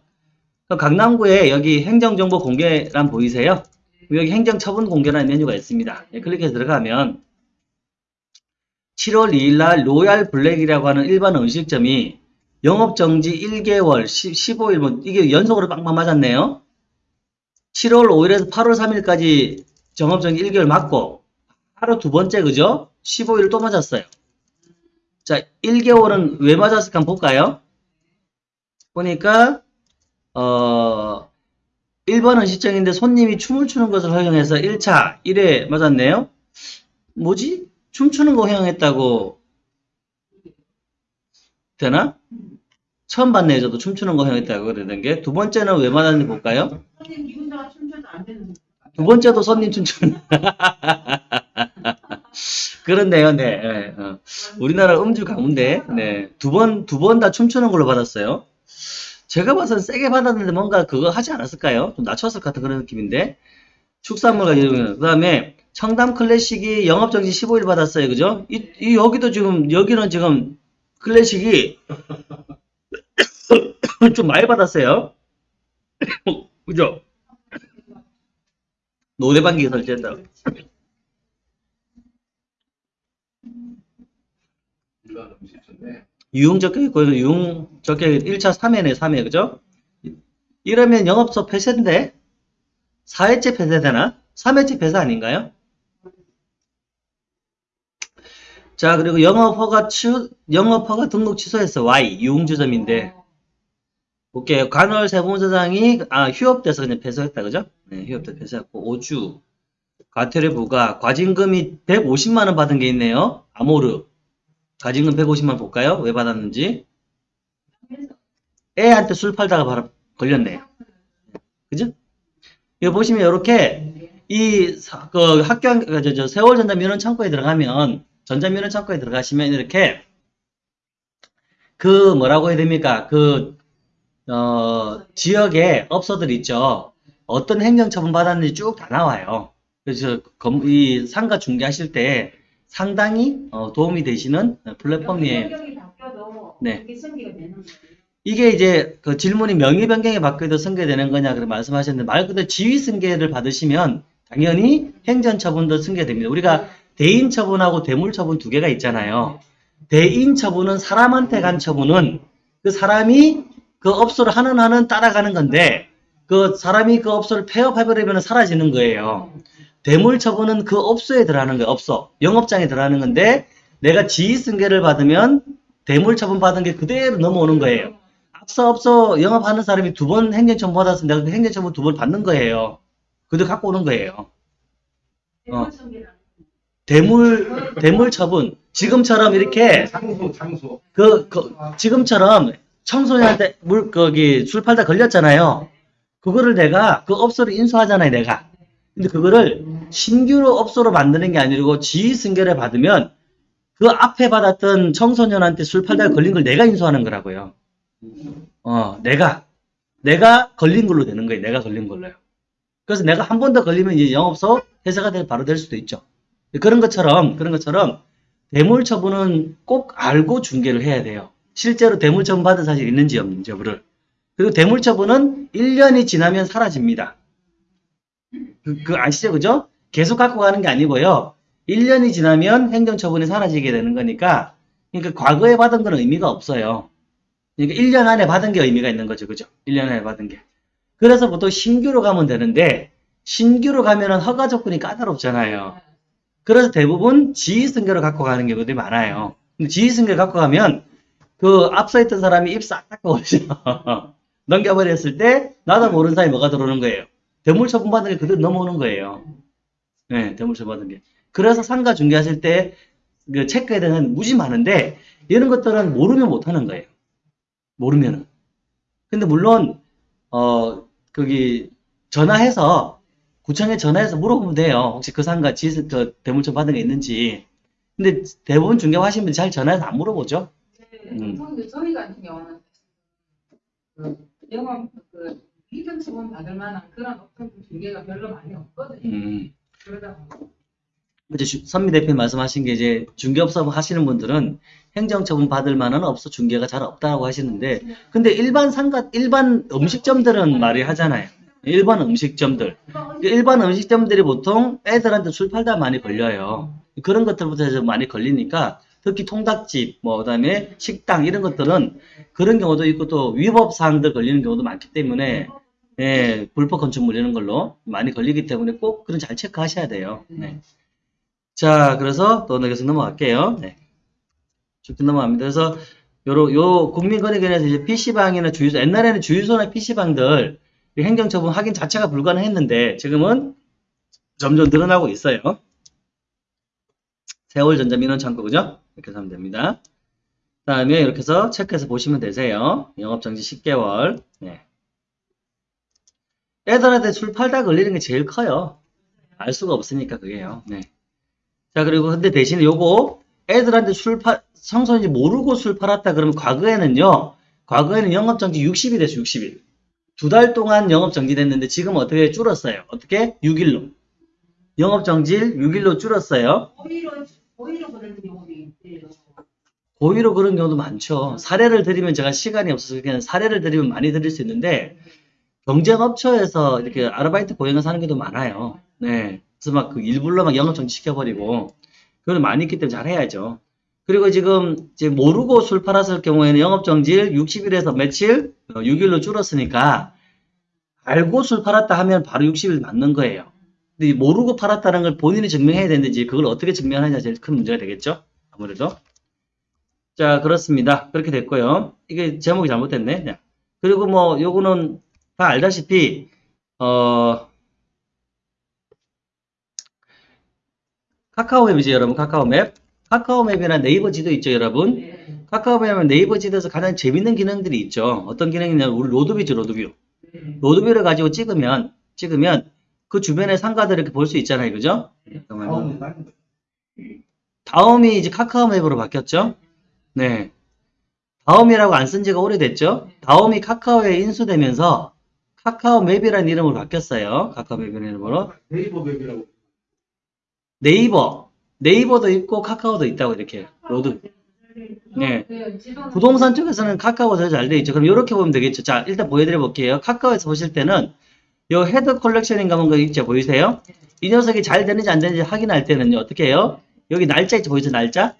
강남구에 여기 행정정보 공개란 보이세요? 여기 행정처분 공개라는 메뉴가 있습니다. 예, 클릭해서 들어가면 7월 2일 날 로얄 블랙이라고 하는 일반 음식점이 영업정지 1개월, 15일, 뭐 이게 연속으로 빵빵 맞았네요. 7월 5일에서 8월 3일까지 정업정지 1개월 맞고 하루 두 번째 그죠? 15일 또 맞았어요. 자, 1개월은 왜 맞았을까 한번 볼까요? 보니까 어 1번은 시청인데 손님이 춤을 추는 것을 허용해서 1차 1회 맞았네요. 뭐지? 춤추는 거 허용했다고 되나? 처음 봤네요. 저도 춤추는 거 허용했다고 그러는 게. 두 번째는 왜 맞았는지 볼까요? 손님 기분자가 춤춰도 안 되는 두 번째도 손님 춤추는. [laughs] 그렇네요, 네. 예, 어. 우리나라 음주 가운데, 네. 두 번, 두 번 다 춤추는 걸로 받았어요. 제가 봐서는 세게 받았는데 뭔가 그거 하지 않았을까요? 좀 낮췄을 것 같은 그런 느낌인데. 축산물 가지고, 그 다음에 청담 클래식이 영업정지 15일 받았어요. 그죠? 이, 이 여기도 지금, 여기는 지금 클래식이 [coughs] 좀 많이 받았어요. [coughs] 그죠? 노래방기 설치했다. 유흥 적혀 있고, 유흥 있 1차 3회네, 3회, 그죠? 이러면 영업소 폐쇄인데? 4회째 폐쇄되나? 3회째 폐쇄 아닌가요? 자, 그리고 영업허가 취, 영업허가 등록 취소했어. Y, 유흥주점인데. 볼게요. 관월 세무서장이, 아, 휴업돼서 그냥 폐쇄했다, 그죠? 네, 휴업돼 폐쇄했고, 5주. 과태료 부과, 과징금이 150만원 받은 게 있네요. 아모르. 과징금 150만 볼까요? 왜 받았는지. 애한테 술 팔다가 바로 걸렸네요. 그죠? 이거 보시면 이렇게 이 사- 그 학교 그 저, 저 세월 전자민원 창고에 들어가면 전자민원 창고에 들어가시면 이렇게 그 뭐라고 해야 됩니까? 그 어, 지역에 업소들 있죠. 어떤 행정처분 받았는지 쭉 다 나와요. 그래서 검- 이 상가 중개하실 때 상당히 어, 도움이 되시는 플랫폼이에요. 바뀌어도 네. 이게 이제 그 질문이 명의 변경에 받게도 승계되는 거냐 그렇게 말씀하셨는데 말 그대로 지위 승계를 받으시면 당연히 행정 처분도 승계됩니다. 우리가 대인 처분하고 대물 처분 두 개가 있잖아요. 대인 처분은 사람한테 간 처분은 그 사람이 그 업소를 하는 하는 따라가는 건데 그 사람이 그 업소를 폐업해버리면 사라지는 거예요. 대물 처분은 그 업소에 들어가는 거예요. 업소 영업장에 들어가는 건데 내가 지위 승계를 받으면 대물 처분 받은 게 그대로 넘어오는 거예요. 앞서 업소 영업하는 사람이 두 번 행정처분 받았으면 내가 그 행정처분 두 번 받는 거예요. 그대로 갖고 오는 거예요. 어. 대물 대물 처분 지금처럼 이렇게 장소 장소 그, 그 지금처럼 청소년한테 물 거기 술 팔다 걸렸잖아요. 그거를 내가 그 업소를 인수하잖아요, 내가. 근데 그거를 신규로 업소로 만드는 게 아니고 지위 승계를 받으면 그 앞에 받았던 청소년한테 술 팔다가 걸린 걸 내가 인수하는 거라고요. 어, 내가 내가 걸린 걸로 되는 거예요. 내가 걸린 걸로요. 그래서 내가 한 번 더 걸리면 이제 영업소 회사가 될- 바로 될 수도 있죠. 그런 것처럼 그런 것처럼 대물 처분은 꼭 알고 중개를 해야 돼요. 실제로 대물 처분 받은 사실이 있는지 없는지 여부를. 그리고 대물 처분은 1년이 지나면 사라집니다. 그, 그 아시죠? 그죠? 계속 갖고 가는 게 아니고요. 1년이 지나면 행정 처분이 사라지게 되는 거니까, 그러니까 과거에 받은 건 의미가 없어요. 그러니까 1년 안에 받은 게 의미가 있는 거죠. 그죠? 1년 안에 받은 게. 그래서 보통 신규로 가면 되는데, 신규로 가면은 허가 조건이 까다롭잖아요. 그래서 대부분 지휘승계로 갖고 가는 경우들이 많아요. 근데 지휘승계를 갖고 가면 그 앞서 있던 사람이 입 싹 닦아버리죠. [laughs] 넘겨버렸을 때 나도 모르는 사이에 뭐가 들어오는 거예요. 대물 처분 받은 게 그대로 넘어오는 거예요. 네, 대물 처분 받은 게. 그래서 상가 중개하실 때 그 체크해야 되는 무지 많은데 이런 것들은 모르면 못하는 거예요. 모르면은. 근데 물론 어 거기 전화해서 구청에 전화해서 물어보면 돼요. 혹시 그 상가 지, 그 대물처분 받은 게 있는지. 근데 대부분 중개 하시는 분들 잘 전화해서 안 물어보죠. 음. 근데 저희 같은 경우는 그 영업 그 이전 처분 받을 만한 그런 업종 중개가 별로 많이 없거든요. 음. 그러다 보니 이제 주- 선미 대표님 말씀하신 게 이제 중개업소 하시는 분들은 행정처분 받을 만한 업소 중개가 잘 없다고 하시는데 근데 일반 상가 일반 음식점들은 말이 하잖아요. 일반 음식점들 일반 음식점들이 보통 애들한테 술 팔다 많이 걸려요. 그런 것들부터 해서 많이 걸리니까 특히 통닭집 뭐 그다음에 식당 이런 것들은 그런 경우도 있고 또 위법 사항들 걸리는 경우도 많기 때문에 예, 불법 건축물 이런 걸로 많이 걸리기 때문에 꼭 그런 잘 체크하셔야 돼요. 네. 자, 그래서 또 계속 넘어갈게요. 네. 쭉 넘어갑니다. 그래서 요로, 요 국민권익위원회에서 이제 PC방이나 주유소, 옛날에는 주유소나 PC방들 행정처분 확인 자체가 불가능했는데 지금은 점점 늘어나고 있어요. 세월전자 민원창고, 그죠? 이렇게 하면 됩니다. 그 다음에 이렇게 해서 체크해서 보시면 되세요. 영업정지 10개월. 네. 애들한테 술 팔다 걸리는 게 제일 커요. 알 수가 없으니까 그게요. 네. 자, 그리고 근데 대신에 요거 애들한테 술 파, 청소년이 모르고 술 팔았다 그러면 과거에는요, 과거에는 영업정지 60일 됐어, 60일. 두 달 동안 영업 정지 됐는데 지금 어떻게 줄었어요? 어떻게? 6일로. 영업 정지일 6일로 줄었어요. 오히려 오히려 그런 경우도. 고의로 그런 경우도 많죠. 사례를 드리면 제가 시간이 없어서 그냥 사례를 드리면 많이 드릴 수 있는데, 경쟁업체에서 이렇게 아르바이트 고용해서 하는 경우도 많아요. 네. 그래서 막 그 일불로 막 영업 정지 시켜버리고, 그건 많이 있기 때문에 잘 해야죠. 그리고 지금 모르고 술 팔았을 경우에는 영업정지일 60일에서 며칠? 6일로 줄었으니까, 알고 술 팔았다 하면 바로 60일 맞는 거예요. 근데 이 모르고 팔았다는 걸 본인이 증명해야 이제 그걸 어떻게 증명하느냐 제일 큰 문제가 되겠죠? 아무래도. 자, 그렇습니다. 그렇게 됐고요. 이게 제목이 잘못됐네. 자, 그리고 뭐, 요거는 다 알다시피, 어, 카카오맵이죠, 여러분. 카카오맵. 카카오맵이나 네이버 지도 있죠, 여러분. 네. 카카오맵은 네이버 지도에서 가장 재밌는 기능들이 있죠. 어떤 기능이냐면, 우리 로드뷰죠, 로드뷰. 네. 로드뷰를 가지고 찍으면, 찍으면, 그 주변의 상가들을 이렇게 볼 수 있잖아요, 그죠? 잠깐만요. 다음이 이제 카카오맵으로 바뀌었죠? 네. 다음이라고 안 쓴 지가 오래됐죠? 다음이 카카오에 인수되면서 카카오맵이라는 이름으로 바뀌었어요. 카카오맵이라는 이름으로. 네이버 맵이라고 네이버. 네이버도 있고 카카오도 있다고 이렇게. 로드. 네. 그 지도 부동산 쪽에서는 카카오가 더 잘 돼 있죠. 그럼 이렇게 보면 되겠죠. 자, 일단 보여드려 볼게요. 카카오에서 보실 때는 요 헤드 컬렉션인가 뭔가 있죠. 보이세요? 이 녀석이 잘 되는지 안 되는지 확인할 때는요. 어떻게 해요? 여기 날짜 있죠. 보이죠? 날짜?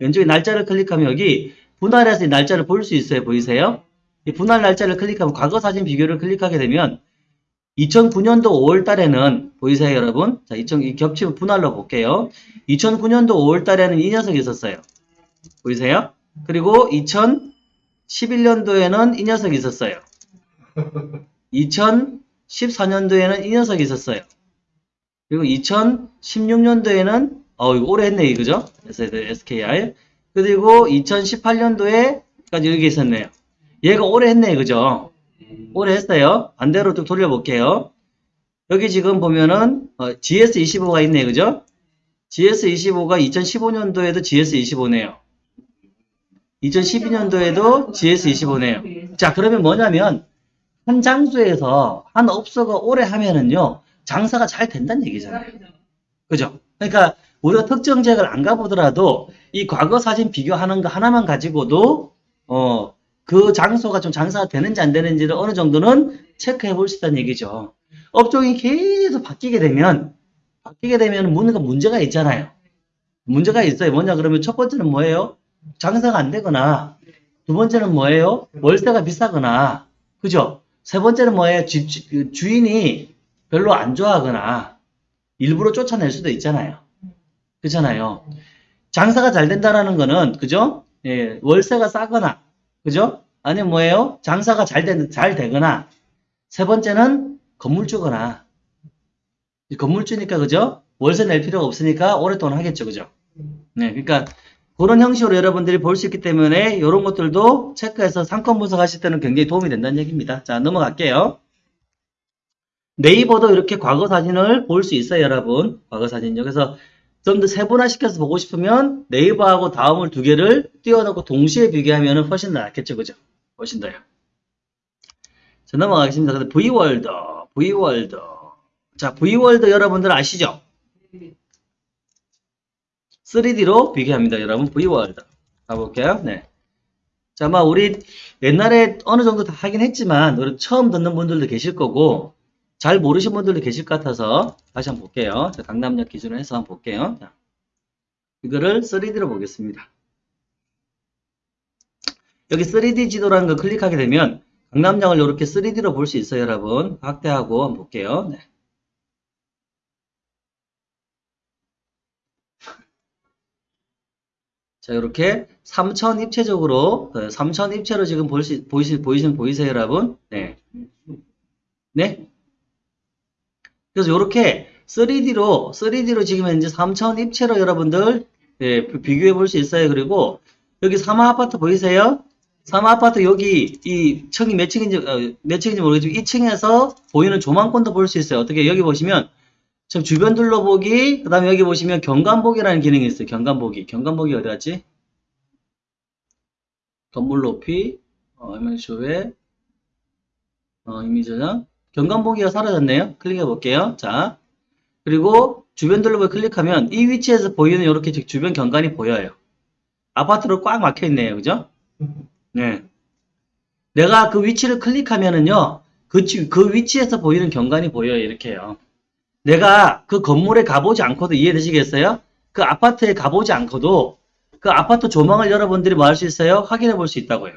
왼쪽에 날짜를 클릭하면 여기 분할해서 이 날짜를 볼 수 있어요. 보이세요? 이 분할 날짜를 클릭하면 과거 사진 비교를 클릭하게 되면 2009년도 5월 달에는 보이세요, 여러분? 자, 2000, 이 겹치면 분할로 볼게요. 2009년도 5월 달에는 이 녀석이 있었어요. 보이세요? 그리고 2011년도에는 이 녀석이 있었어요. [laughs] 2014년도에는 이 녀석이 있었어요. 그리고 2016년도에는 어 이거 오래 했네 그죠? SKR 그리고 2018년도에까지 여기 있었네요. 얘가 오래 했네 그죠? 오래 했어요. 반대로 또 돌려볼게요. 여기 지금 보면은 어, GS25가 있네 그죠? GS25가 2015년도에도 GS25네요. 2012년도에도 GS25네요. 자, 그러면 뭐냐면, 한 장소에서 한 업소가 오래 하면은요, 장사가 잘 된다는 얘기잖아요. 그죠? 그러니까, 우리가 특정 지역을 안 가보더라도, 이 과거 사진 비교하는 거 하나만 가지고도, 어, 그 장소가 좀 장사가 되는지 안 되는지를 어느 정도는 체크해 볼 수 있다는 얘기죠. 업종이 계속 바뀌게 되면, 바뀌게 되면 뭔가 문제가 있잖아요. 문제가 있어요. 뭐냐, 그러면 첫 번째는 뭐예요? 장사가 안 되거나, 두 번째는 뭐예요? 월세가 비싸거나, 그죠? 세 번째는 뭐예요? 집, 주- 그 주인이 별로 안 좋아하거나, 일부러 쫓아낼 수도 있잖아요. 그렇잖아요. 장사가 잘 된다라는 거는, 그죠? 예, 월세가 싸거나, 그죠? 아니면 뭐예요? 장사가 잘, 되, 잘 되거나, 세 번째는 건물주거나, 이 건물주니까, 그죠? 월세 낼 필요가 없으니까 오랫동안 하겠죠, 그죠? 네, 그러니까, 그런 형식으로 여러분들이 볼 수 있기 때문에 이런 것들도 체크해서 상권 분석하실 때는 굉장히 도움이 된다는 얘기입니다. 자, 넘어갈게요. 네이버도 이렇게 과거 사진을 볼 수 있어요, 여러분. 과거 사진요. 그래서 좀 더 세분화시켜서 보고 싶으면 네이버하고 다음을 두 개를 띄워놓고 동시에 비교하면 훨씬 더 낫겠죠, 그죠? 훨씬 더요. 자, 넘어가겠습니다. 근데 V월드, V월드. 자, V월드 여러분들 아시죠? 3D로 비교합니다. 여러분, V월드. 가볼게요. 네. 자, 아마 우리 옛날에 어느 정도 다 하긴 했지만, 우리 처음 듣는 분들도 계실 거고, 잘 모르신 분들도 계실 것 같아서 다시 한번 볼게요. 자, 강남역 기준으로 해서 한번 볼게요. 자, 이거를 3D로 보겠습니다. 여기 3D 지도라는 거 클릭하게 되면 강남역을 이렇게 3D로 볼 수 있어요, 여러분. 확대하고 한번 볼게요. 네. 자, 이렇게 3천 입체적으로, 3천 입체로 지금 볼 수, 보이시, 보이시는, 보이세요, 여러분? 네. 네? 그래서 이렇게 3D로, 3D로 지금 현재 3천 입체로 여러분들, 예, 비교해 볼 수 있어요. 그리고, 여기 사마 아파트 보이세요? 사마 아파트 여기, 이 층이 몇 층인지, 어, 몇 층인지 모르겠지만, 이 층에서 보이는 조망권도 볼 수 있어요. 어떻게, 여기 보시면, 지금 주변 둘러보기, 그 다음에 여기 보시면 경관보기라는 기능이 있어요. 경관보기. 경관보기 어디 갔지? 건물 높이, 어, ML쇼에, 어, 이미 저장. 경관보기가 사라졌네요. 클릭해 볼게요. 자. 그리고 주변 둘러보기 클릭하면 이 위치에서 보이는 이렇게 주변 경관이 보여요. 아파트로 꽉 막혀 있네요. 그죠? 네. 내가 그 위치를 클릭하면은요, 그, 지- 그 위치에서 보이는 경관이 보여요. 이렇게요. 내가 그 건물에 가보지 않고도 이해되시겠어요? 그 아파트에 가보지 않고도 그 아파트 조망을 여러분들이 뭐 할 수 있어요? 확인해 볼 수 있다고요.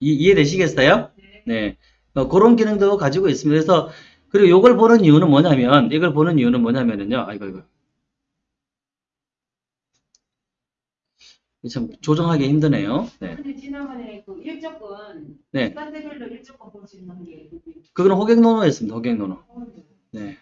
이, 이해되시겠어요? 네. 어, 그런 기능도 가지고 있습니다. 그래서, 그리고 이걸 보는 이유는 뭐냐면, 이걸 보는 이유는 뭐냐면은요, 아이고, 이거. 참 조정하기 힘드네요. 네. 근데 지난번에 그 일조권 네. 시간대별로 일조권 볼 수 있는 게 그거는 호객노노였습니다. 호객노노. 네.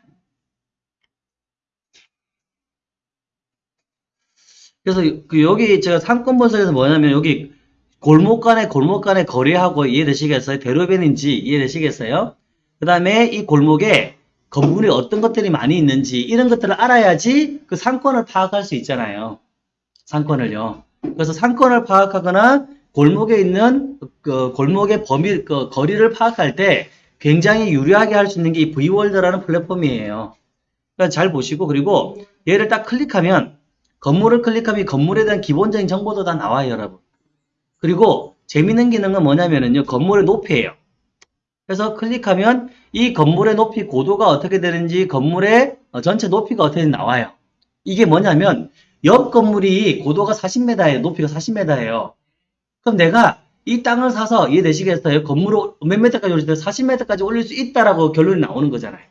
그래서 그 여기 제가 상권 분석에서 뭐냐면 여기 골목 간의 골목 간의 거리하고 이해되시겠어요? 대로변인지 이해되시겠어요? 그 다음에 이 골목에 건물이 어떤 것들이 많이 있는지 이런 것들을 알아야지 그 상권을 파악할 수 있잖아요. 상권을요. 그래서 상권을 파악하거나 골목에 있는 그 골목의 범위, 그 거리를 파악할 때 굉장히 유리하게 할 수 있는 게 이 V월드라는 플랫폼이에요. 그러니까 잘 보시고 그리고 얘를 딱 클릭하면 건물을 클릭하면 이 건물에 대한 기본적인 정보도 다 나와요, 여러분. 그리고 재밌는 기능은 뭐냐면은요, 건물의 높이예요. 그래서 클릭하면 이 건물의 높이 고도가 어떻게 되는지 건물의 어, 전체 높이가 어떻게 나와요. 이게 뭐냐면 옆 건물이 고도가 40m예요. 높이가 40m예요. 그럼 내가 이 땅을 사서 이해되시겠어요? 건물을 몇 m까지 올릴 때 40m까지 올릴 수 있다라고 결론이 나오는 거잖아요.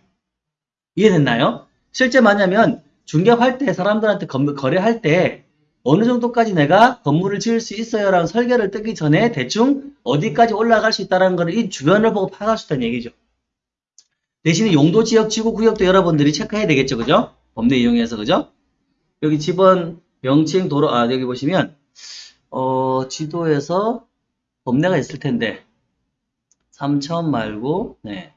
이해됐나요? 실제 뭐냐면 중개할 때 사람들한테 건- 거래할 때 어느 정도까지 내가 건물을 지을 수 있어요 라는 설계를 뜨기 전에 대충 어디까지 올라갈 수 있다는 거를 이 주변을 보고 파악할 수 있다는 얘기죠. 대신에 용도 지역 지구 구역도 여러분들이 체크해야 되겠죠. 그죠? 법례 이용해서 그죠? 여기 집원 명칭 도로 아 여기 보시면 어 지도에서 법례가 있을 텐데 3천 말고 네.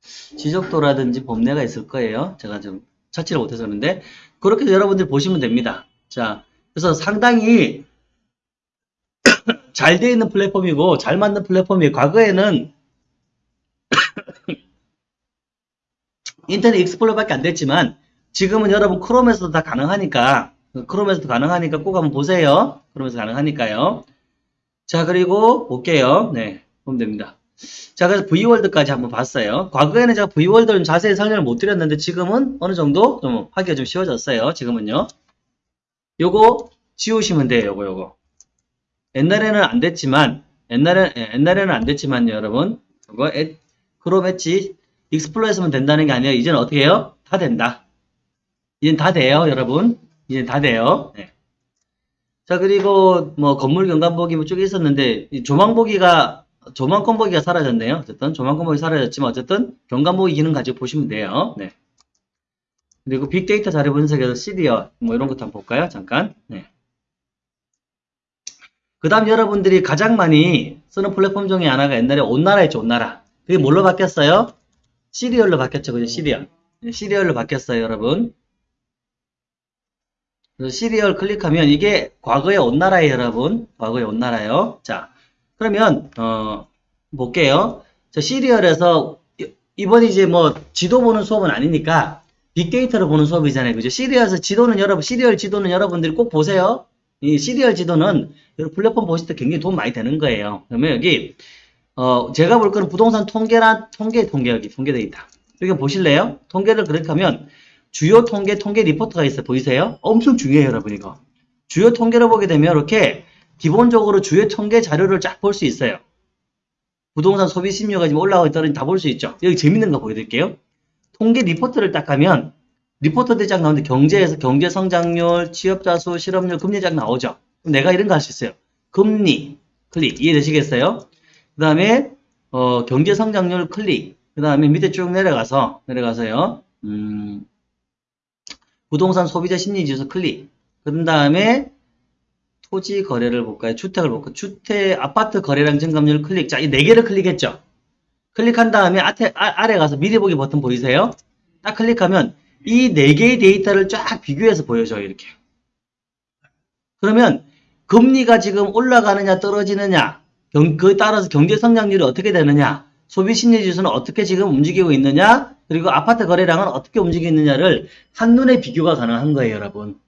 지적도라든지 법례가 있을 거예요. 제가 좀 찾지를 못해서 그런데 그렇게 여러분들 보시면 됩니다. 자, 그래서 상당히 [coughs] 잘 되어 있는 플랫폼이고 잘 만든 플랫폼이 과거에는 [coughs] 인터넷 익스플로러밖에 안 됐지만 지금은 여러분 크롬에서도 다 가능하니까 크롬에서도 가능하니까 꼭 한번 보세요. 크롬에서 가능하니까요. 자, 그리고 볼게요. 네, 보면 됩니다. 자, 그래서 V월드까지 한번 봤어요. 과거에는 제가 V월드를 자세히 설명을 못 드렸는데 지금은 어느 정도 좀 하기가 좀 쉬워졌어요. 지금은요. 요거 지우시면 돼요. 요거, 요거. 옛날에는 안 됐지만, 옛날에, 예, 옛날에는 안 됐지만요, 여러분. 엣, 크롬 엣지 익스플로어 했으면 된다는 게 아니에요. 이제는 어떻게 해요? 다 된다. 이젠 다 돼요, 여러분. 이젠 다 돼요. 네. 자, 그리고 뭐 건물 경관보기 뭐쭉 있었는데, 이 조망보기가 조망권 보기가 사라졌네요. 어쨌든 조망권 보기 사라졌지만 어쨌든 경관 보기 기능 가지고 보시면 돼요. 네. 그리고 빅데이터 자료 분석에서 시리얼 뭐 이런 것도 한번 볼까요? 잠깐. 네. 그 다음 여러분들이 가장 많이 쓰는 플랫폼 중에 하나가 옛날에 온나라였죠. 온나라. 그게 뭘로 바뀌었어요? 시리얼로 바뀌었죠. 그죠? 시리얼. 네, 시리얼로 바뀌었어요, 여러분. 시리얼 클릭하면 이게 과거의 온나라예요, 여러분. 과거의 온나라요. 자, 그러면 어 볼게요. 저 시리얼에서 이- 이번 이제 뭐 지도 보는 수업은 아니니까 빅데이터를 보는 수업이잖아요. 그죠? 시리얼에서 지도는 여러분 시리얼 지도는 여러분들이 꼭 보세요. 이 시리얼 지도는 플랫폼 보실 때 굉장히 도움 많이 되는 거예요. 그러면 여기 어 제가 볼 거는 부동산 통계란 통계 통계 여기 통계 데이터. 여기 보실래요? 통계를 클릭하면 주요 통계 통계 리포트가 있어요. 보이세요? 엄청 중요해요, 여러분 이거. 주요 통계를 보게 되면 이렇게 기본적으로 주요 통계 자료를 쫙 볼 수 있어요. 부동산 소비 심리가 지금 올라가고 있다는 다 볼 수 있죠. 여기 재밌는 거 보여드릴게요. 통계 리포트를 딱 하면 리포트들 쫙 나오는데 경제에서 경제 성장률, 취업자 수, 실업률, 금리 쫙 나오죠. 내가 이런 거 할 수 있어요. 금리 클릭 이해되시겠어요? 그 다음에 어, 경제 성장률 클릭 그 다음에 밑에 쭉 내려가서 내려가서요. 음, 부동산 소비자 심리 지수 클릭 그 다음에 토지 거래를 볼까요? 주택을 볼까요? 주택, 아파트 거래량 증감률 클릭. 자, 이 네 개를 클릭했죠? 클릭한 다음에 아래, 아, 아래 가서 미리 보기 버튼 보이세요? 딱 클릭하면 이 네 개의 데이터를 쫙 비교해서 보여줘요, 이렇게. 그러면 금리가 지금 올라가느냐, 떨어지느냐, 경, 그에 따라서 경제 성장률이 어떻게 되느냐, 소비 심리 지수는 어떻게 지금 움직이고 있느냐, 그리고 아파트 거래량은 어떻게 움직이고 있느냐를 한눈에 비교가 가능한 거예요, 여러분.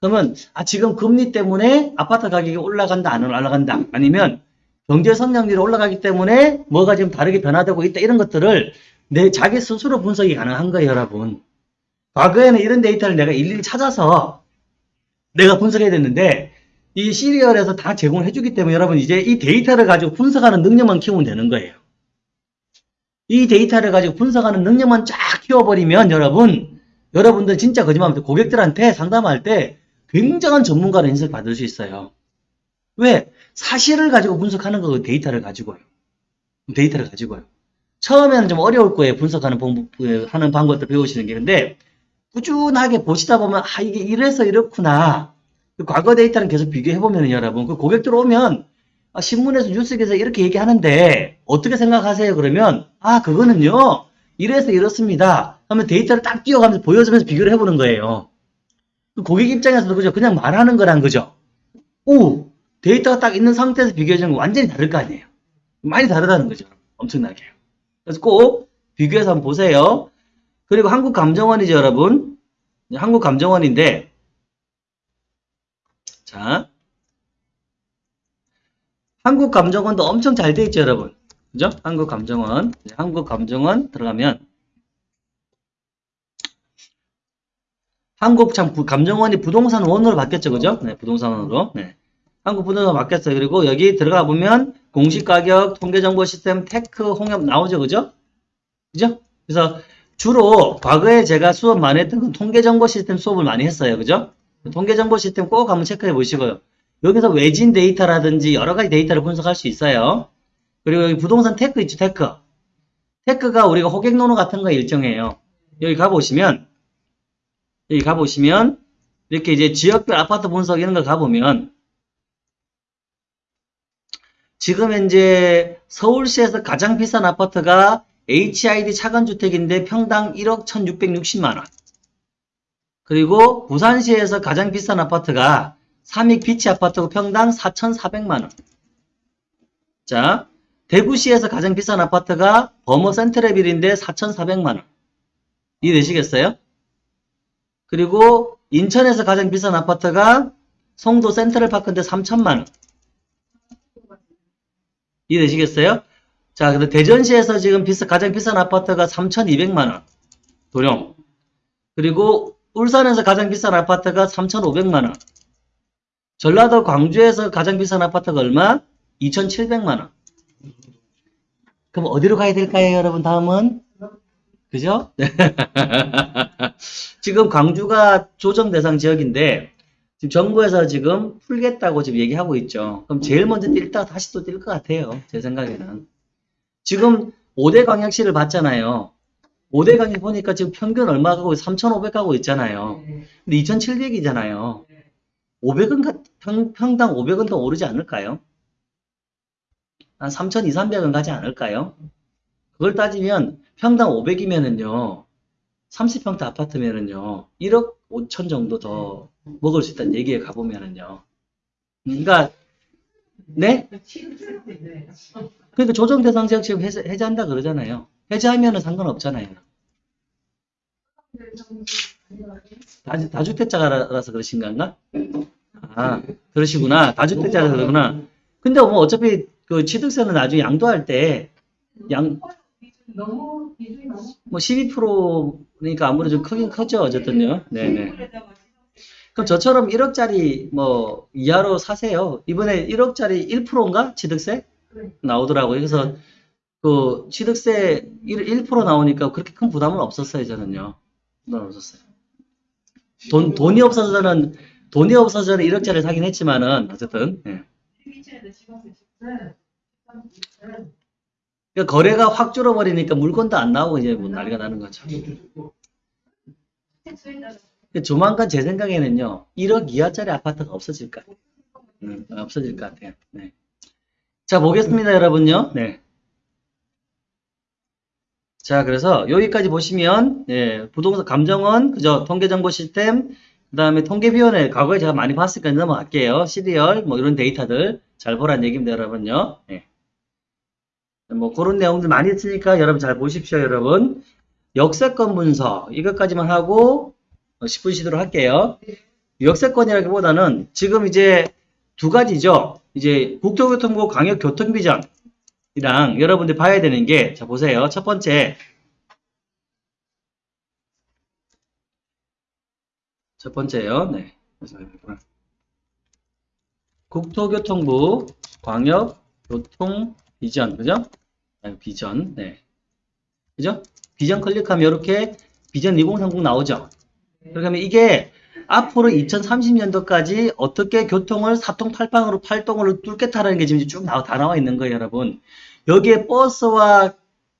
그러면 아 지금 금리 때문에 아파트 가격이 올라간다 안 올라간다 아니면 경제 성장률이 올라가기 때문에 뭐가 지금 다르게 변화되고 있다 이런 것들을 내 자기 스스로 분석이 가능한 거예요 여러분. 과거에는 이런 데이터를 내가 일일이 찾아서 내가 분석해야 됐는데 이 시리얼에서 다 제공을 해주기 때문에 여러분 이제 이 데이터를 가지고 분석하는 능력만 키우면 되는 거예요. 이 데이터를 가지고 분석하는 능력만 쫙 키워버리면 여러분 여러분들 진짜 거짓말하면 고객들한테 상담할 때 굉장한 전문가를 인식 받을 수 있어요. 왜? 사실을 가지고 분석하는 거 데이터를 가지고요. 데이터를 가지고요. 처음에는 좀 어려울 거예요. 분석하는 방법, 그, 하는 방법들 배우시는 게. 근데 꾸준하게 보시다 보면 아 이게 이래서 이렇구나. 그 과거 데이터는 계속 비교해 보면 여러분 그 고객들 오면 아, 신문에서 뉴스에서 이렇게 얘기하는데 어떻게 생각하세요? 그러면 아 그거는요 이래서 이렇습니다. 하면 데이터를 딱 띄워가면서 보여주면서 비교를 해보는 거예요. 그 고객 입장에서도 그죠? 그냥 말하는 거란 거죠. 오, 데이터가 딱 있는 상태에서 비교해주는 건 완전히 다를 거 아니에요. 많이 다르다는 거죠. 엄청나게. 그래서 꼭 비교해서 한번 보세요. 그리고 한국감정원이죠, 여러분. 한국감정원인데, 자, 한국감정원도 엄청 잘 돼 있죠, 여러분. 그죠? 한국감정원. 한국감정원 들어가면, 한국 참 부- 감정원이 부동산 원으로 바뀌었죠, 그죠? 네, 부동산 원으로. 네. 한국 부동산 바뀌었어요. 그리고 여기 들어가 보면 공시가격, 통계정보 시스템, 테크, 홍역 나오죠, 그죠? 그죠? 그래서 주로 과거에 제가 수업 많이 했던 건 통계정보 시스템 수업을 많이 했어요, 그죠? 통계정보 시스템 꼭 한번 체크해 보시고요. 여기서 외진 데이터라든지 여러 가지 데이터를 분석할 수 있어요. 그리고 여기 부동산 테크 있죠, 테크. 테크가 우리가 호갱노노 같은 거 일정해요. 여기 가보시면, 여기 가보시면, 이렇게 이제 지역별 아파트 분석 이런 거 가보면, 지금 현재 서울시에서 가장 비싼 아파트가 HID 차관주택인데 평당 1억 1660만원. 그리고 부산시에서 가장 비싼 아파트가 삼익 비치 아파트고 평당 4,400만원. 자, 대구시에서 가장 비싼 아파트가 범어 센트레빌인데 4,400만원. 이해되시겠어요? 그리고 인천에서 가장 비싼 아파트가 송도 센트럴파크인데 3천만원. 이해되시겠어요? 자, 근데 대전시에서 지금 비싸, 가장 비싼 아파트가 3,200만원. 도령. 그리고 울산에서 가장 비싼 아파트가 3,500만원. 전라도 광주에서 가장 비싼 아파트가 얼마? 2,700만원. 그럼 어디로 가야 될까요, 여러분? 다음은? 그죠? [laughs] 지금 광주가 조정 대상 지역인데, 지금 정부에서 지금 풀겠다고 지금 얘기하고 있죠. 그럼 제일 먼저 뛸다 다시 또 뛸 것 같아요. 제 생각에는. 지금 5대 광역시를 봤잖아요. 5대 광역 보니까 지금 평균 얼마 가고 3,500 가고 있잖아요. 근데 2,700이잖아요. 500은 평, 평당 500은 더 오르지 않을까요? 한 3,200, 300은 가지 않을까요? 그걸 따지면 평당 500이면은요. 30평대 아파트면은요. 1억 5천 정도 더 먹을 수 있다는 얘기에 가보면은요. 그러니까 네? 그러니까 조정 대상 지역 지금 해제, 해제한다 그러잖아요. 해제하면은 상관없잖아요. 다, 다주택자라서 그러신 건가? 아, 그러시구나. 다주택자라서 그러구나. 근데 뭐 어차피 그 취득세는 나중에 양도할 때, 양, 너무 비중이 너무 뭐 12%니까 아무래도 좀 크긴 크죠. 어쨌든요. 네네. 그럼 저처럼 1억짜리 뭐 이하로 사세요. 이번에 1억짜리 1%인가? 취득세? 나오더라고요. 그래서 그 취득세 1, 1% 나오니까 그렇게 큰 부담은 없었어요. 저는요. 부담 없었어요. 돈, 돈이 없어서 저는, 돈이 없어서 저는 1억짜리 사긴 했지만은, 어쨌든, 예. 그러니까 거래가 확 줄어버리니까 물건도 안 나오고 이제 뭐 난리가 나는 거죠. 조만간 제 생각에는요, 1억 이하짜리 아파트가 없어질 것 같아요. 음, 없어질 것 같아요. 네. 자, 보겠습니다, 여러분요. 네. 자, 그래서 여기까지 보시면, 예, 부동산 감정원, 그죠? 통계정보 시스템, 그 다음에 통계위원회, 과거에 제가 많이 봤으니까 넘어갈게요. 시리얼, 뭐 이런 데이터들 잘 보라는 얘기입니다, 여러분요. 예. 뭐 그런 내용들 많이 있으니까 여러분 잘 보십시오, 여러분. 역세권 분석, 이것까지만 하고, 10분 쉬도록 할게요. 역세권이라기보다는 지금 이제 두 가지죠. 이제 국토교통부 광역교통비전이랑 여러분들 봐야 되는 게, 자, 보세요. 첫 번째. 첫 번째요. 네. 국토교통부 광역교통 비전, 그죠? 아, 비전, 네. 그죠? 비전 클릭하면 이렇게 비전 2030 나오죠? 그러면 이게 앞으로 2030년도까지 어떻게 교통을 사통팔방으로 팔동으로 뚫겠다라는 게 지금 쭉 나와, 다 나와 있는 거예요, 여러분. 여기에 버스와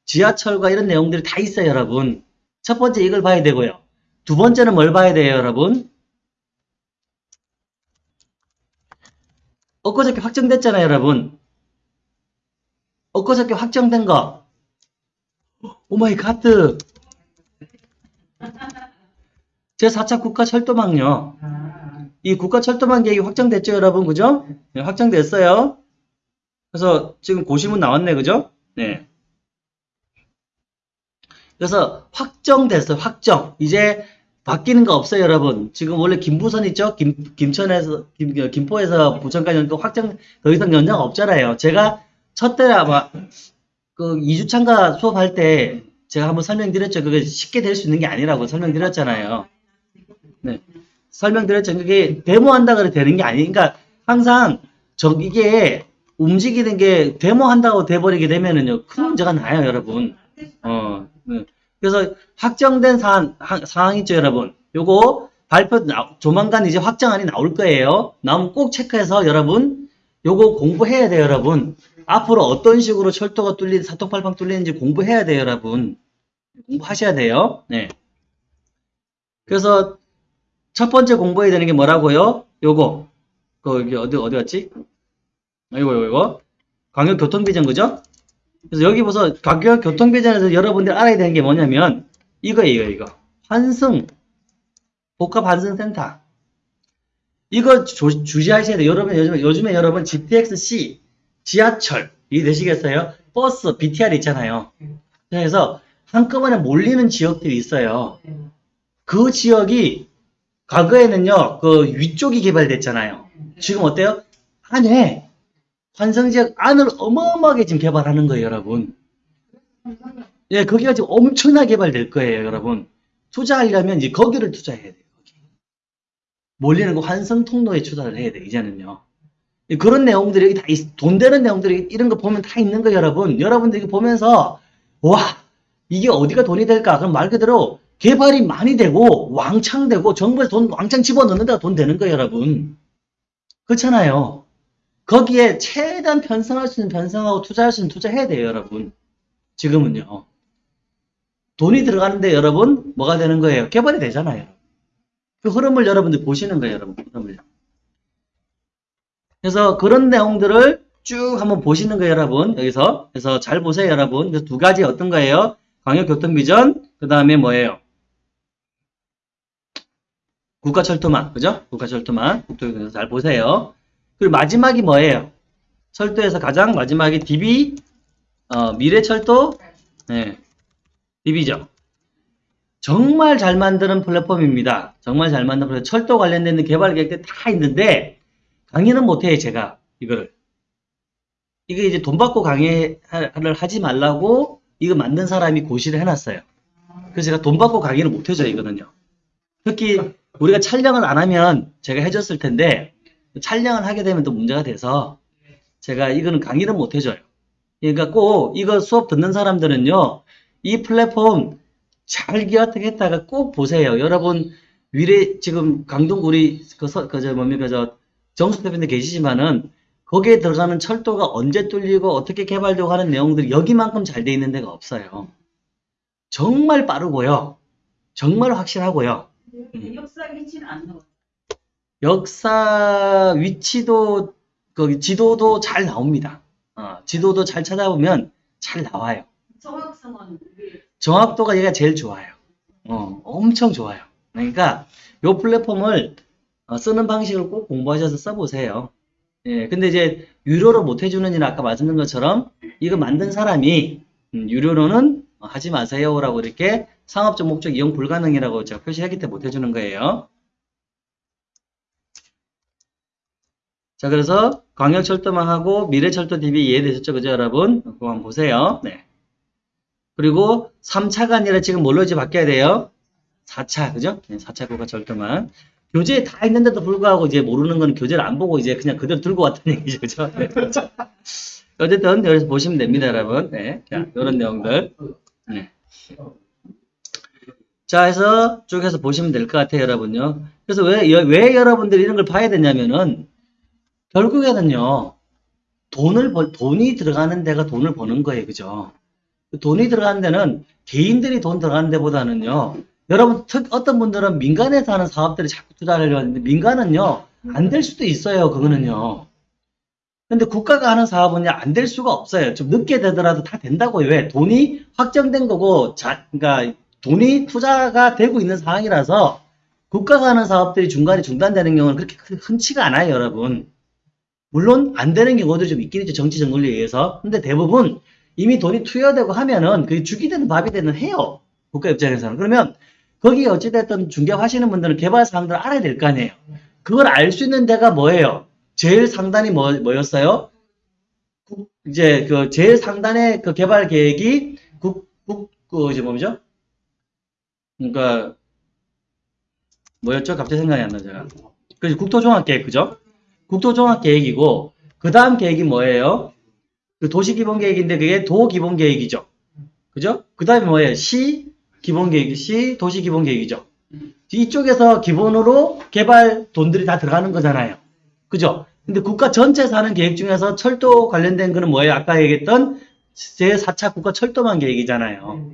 지하철과 이런 내용들이 다 있어요, 여러분. 첫 번째 이걸 봐야 되고요. 두 번째는 뭘 봐야 돼요, 여러분? 엊그저께 확정됐잖아요, 여러분. 엊그저께 확정된 거. 오마이 갓. 제4차 국가철도망요. 이 국가철도망 계획이 확정됐죠, 여러분? 그죠? 네, 확정됐어요. 그래서 지금 고시문 나왔네, 그죠? 네. 그래서 확정됐어요, 확정. 이제 바뀌는 거 없어요, 여러분. 지금 원래 김부선 있죠? 김, 김천에서, 김, 김포에서 부천까지 또 확정, 더 이상 연장 없잖아요. 제가 첫 때 아마, 그 2주차인가 수업할 때 제가 한번 설명드렸죠. 그게 쉽게 될 수 있는 게 아니라고 설명드렸잖아요. 네. 설명드렸죠. 그게 데모한다 그래 되는 게 아니니까 항상 저 이게 움직이는 게 데모한다고 돼버리게 되면은요 큰 문제가 나요, 여러분. 어. 네. 그래서 확정된 사안, 하- 사항 있죠, 여러분. 요거 발표 나- 조만간 이제 확정안이 나올 거예요. 나오면 꼭 체크해서 여러분 요거 공부해야 돼요, 여러분. 앞으로 어떤 식으로 철도가 뚫린 사통팔방 뚫리는지 공부해야 돼요, 여러분. 공부하셔야 돼요. 네. 그래서 첫 번째 공부해야 되는 게 뭐라고요? 요거. 그 여기 어디 어디 갔지? 아, 이거 이거 이거. 광역 교통비전 그죠? 그래서 여기 보서 광역 교통비전에서 여러분들 알아야 되는 게 뭐냐면 이거예요, 이거. 환승 복합 환승센터. 이거 조- 주시하셔야 돼요. 여러분 요즘에 요즘에 여러분 GTX-C 지하철 이 되시겠어요? 버스 BTR 있잖아요. 그래서 한꺼번에 몰리는 지역들이 있어요. 그 지역이 과거에는요, 그 위쪽이 개발됐잖아요. 지금 어때요? 안에 환승 지역 안을 어마어마하게 지금 개발하는 거예요, 여러분. 예, 거기가 지금 엄청나게 개발될 거예요, 여러분. 투자하려면 이제 거기를 투자해야 돼요. 몰리는 그 환승 통로에 투자를 해야 돼요, 이제는요. 예, 그런 내용들이 여기 다, 있- 돈 되는 내용들이 이런 거 보면 다 있는 거예요, 여러분. 여러분들 이거 보면서, 와, 이게 어디가 돈이 될까? 그럼 말 그대로 개발이 많이 되고, 왕창 되고, 정부에서 돈 왕창 집어넣는 데가 돈 되는 거예요, 여러분. 그렇잖아요. 거기에 최대한 편성할 수 있는 편성하고 투자할 수 있는 투자해야 돼요, 여러분. 지금은요. 돈이 들어가는데 여러분, 뭐가 되는 거예요? 개발이 되잖아요. 그 흐름을 여러분들 보시는 거예요, 여러분. 흐름을. 그래서 그런 내용들을 쭉 한번 보시는 거예요, 여러분. 여기서. 그래서 잘 보세요, 여러분. 그래서 두 가지 어떤 거예요? 광역교통비전, 그 다음에 뭐예요? 국가철도망, 그죠? 국가철도망. 그래서 잘 보세요. 그리고 마지막이 뭐예요? 철도에서 가장 마지막이 DB, 어, 미래철도, 네. DB죠. 정말 잘 만드는 플랫폼입니다. 정말 잘 만든 플랫폼. 철도 관련된 개발 계획들 다 있는데, 강의는 못해요, 제가. 이거를. 이게 이제 돈 받고 강의를 하지 말라고 이거 만든 사람이 고시를 해놨어요. 그래서 제가 돈 받고 강의를 못해줘요, 이거는요. 특히 우리가 촬영을 안 하면 제가 해줬을 텐데, 촬영을 하게 되면 또 문제가 돼서 제가 이거는 강의를 못 해줘요. 그러니까 꼭 이거 수업 듣는 사람들은요, 이 플랫폼 잘 기억했다가 꼭 보세요. 여러분, 위례, 지금 강동 우리, 그, 서, 그, 저, 뭡니까, 저, 정수 대표님 계시지만은, 거기에 들어가는 철도가 언제 뚫리고 어떻게 개발되고 하는 내용들이 여기만큼 잘 돼 있는 데가 없어요. 정말 빠르고요. 정말 확실하고요. 음. 역사 위치는 안 나와. 역사 위치도 거기 지도도 잘 나옵니다. 어, 지도도 잘 찾아보면 잘 나와요. 정확성은 정확도가 얘가 제일 좋아요. 어, 엄청 좋아요. 그러니까 요 플랫폼을 어, 쓰는 방식을 꼭 공부하셔서 써보세요. 예, 근데 이제 유료로 못 해주는 일은 아까 말씀드린 것처럼 이거 만든 사람이 음, 유료로는 하지 마세요라고 이렇게 상업적 목적 이용 불가능이라고 제가 표시했기 때문에 못 해주는 거예요. 자, 그래서 광역철도망하고 미래철도 DB 이해되셨죠? 그죠, 여러분? 그거 한번 보세요. 네. 그리고 3차가 아니라 지금 뭘로 이제 바뀌어야 돼요? 4차, 그죠? 네, 4차 국가철도망. 교재에 다 있는데도 불구하고 이제 모르는 건 교재를 안 보고 이제 그냥 그대로 들고 왔다는 [laughs] 얘기죠, 그죠? 네, 그렇죠. 어쨌든 여기서 보시면 됩니다, 여러분. 네. 자, 이런 내용들. 네. 자, 해서 쭉 해서 보시면 될 것 같아요, 여러분요. 그래서 왜, 여- 왜 여러분들이 이런 걸 봐야 되냐면은, 결국에는요, 돈을 벌, 돈이 들어가는 데가 돈을 버는 거예요, 그죠? 그 돈이 들어가는 데는 개인들이 돈 들어가는 데보다는요, 여러분, 특, 어떤 분들은 민간에서 하는 사업들을 자꾸 투자를 하는데, 민간은요, 안 될 수도 있어요, 그거는요. 근데 국가가 하는 사업은요, 안 될 수가 없어요. 좀 늦게 되더라도 다 된다고요. 왜? 돈이 확정된 거고, 자, 그러니까 돈이 투자가 되고 있는 상황이라서 국가가 하는 사업들이 중간에 중단되는 경우는 그렇게 큰- 흔치가 않아요, 여러분. 물론 안 되는 경우도 좀 있긴 있죠, 정치 정글에 의해서. 근데 대부분 이미 돈이 투여되고 하면은 그게 죽이 되는 밥이 되는 해요. 국가 입장에서는. 그러면 거기 어찌됐든 중개하시는 분들은 개발 사항들을 알아야 될 거 아니에요. 그걸 알 수 있는 데가 뭐예요? 제일 상단이 뭐, 뭐였어요? 국- 이제 그 제일 상단의 그 개발 계획이 국, 국, 그, 이제 뭐죠? 그러니까, 뭐였죠? 갑자기 생각이 안 나죠. 그 국토종합계획, 그죠? 국토종합계획이고, 그 다음 계획이 뭐예요? 그 도시기본계획인데 그게 도기본계획이죠. 그죠? 그 다음에 뭐예요? 시 기본 계획, 시 도시 기본 계획이죠. 이쪽에서 기본으로 개발 돈들이 다 들어가는 거잖아요. 그죠? 근데 국가 전체 사는 계획 중에서 철도 관련된 거는 뭐예요? 아까 얘기했던 제4차 국가 철도망 계획이잖아요.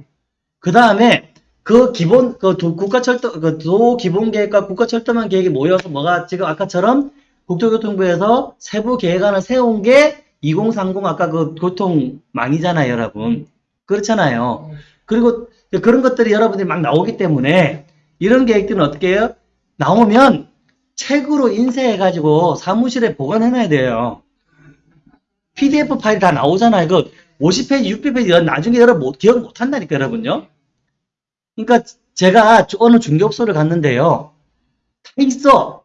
그 다음에 그 기본, 그 도- 국가 철도, 그도 기본 계획과 국가 철도망 계획이 모여서 뭐가 지금 아까처럼 국토교통부에서 세부 계획안을 세운 게 2030 아까 그 교통망이잖아요, 여러분. 그렇잖아요. 그리고 그런 것들이 여러분들이 막 나오기 때문에 이런 계획들은 어떻게 해요? 나오면 책으로 인쇄해가지고 사무실에 보관해놔야 돼요. PDF 파일이 다 나오잖아요. 그 50페이지, 60페이지 나중에 여러분 못- 기억 못 한다니까, 여러분요. 그러니까 제가 어느 중개업소를 갔는데요. 다 있어.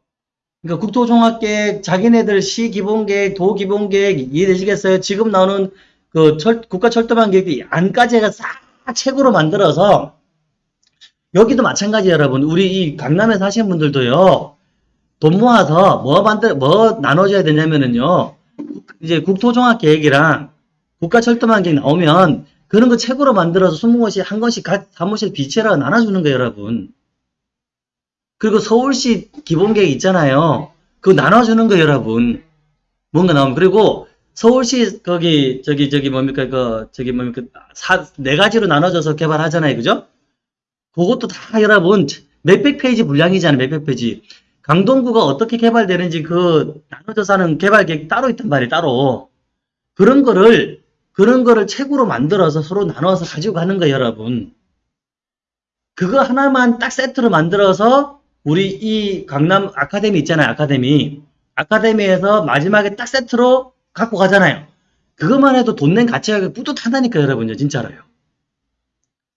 그러니까 국토종합계획, 자기네들 시기본계획, 도기본계획 이해되시겠어요? 지금 나오는 그 철, 국가철도망 계획이 안까지 해가 싹 책으로 만들어서 여기도 마찬가지 여러분. 우리 이 강남에 사시는 분들도요. 돈 모아서 뭐 만들 뭐 나눠줘야 되냐면은요. 이제 국토종합계획이랑 국가철도망 계획 나오면 그런 거 책으로 만들어서 20권씩 한 권씩 각 사무실 비치라고 나눠주는 거예요, 여러분. 그리고 서울시 기본계획 있잖아요. 그거 나눠주는 거예요, 여러분. 뭔가 나오면. 그리고 서울시, 거기, 저기, 저기, 뭡니까, 그, 저기, 뭡니까, 사, 네 가지로 나눠져서 개발하잖아요. 그죠? 그것도 다 여러분, 몇백 페이지 분량이잖아요. 몇백 페이지. 강동구가 어떻게 개발되는지 그, 나눠져서 하는 개발 계획 따로 있단 말이에요. 따로. 그런 거를, 그런 거를 책으로 만들어서 서로 나눠서 가지고 가는 거예요, 여러분. 그거 하나만 딱 세트로 만들어서 우리 이 강남 아카데미 있잖아요. 아카데미. 아카데미에서 마지막에 딱 세트로 갖고 가잖아요. 그것만 해도 돈 낸 가치가 뿌듯하다니까 여러분요. 진짜로요.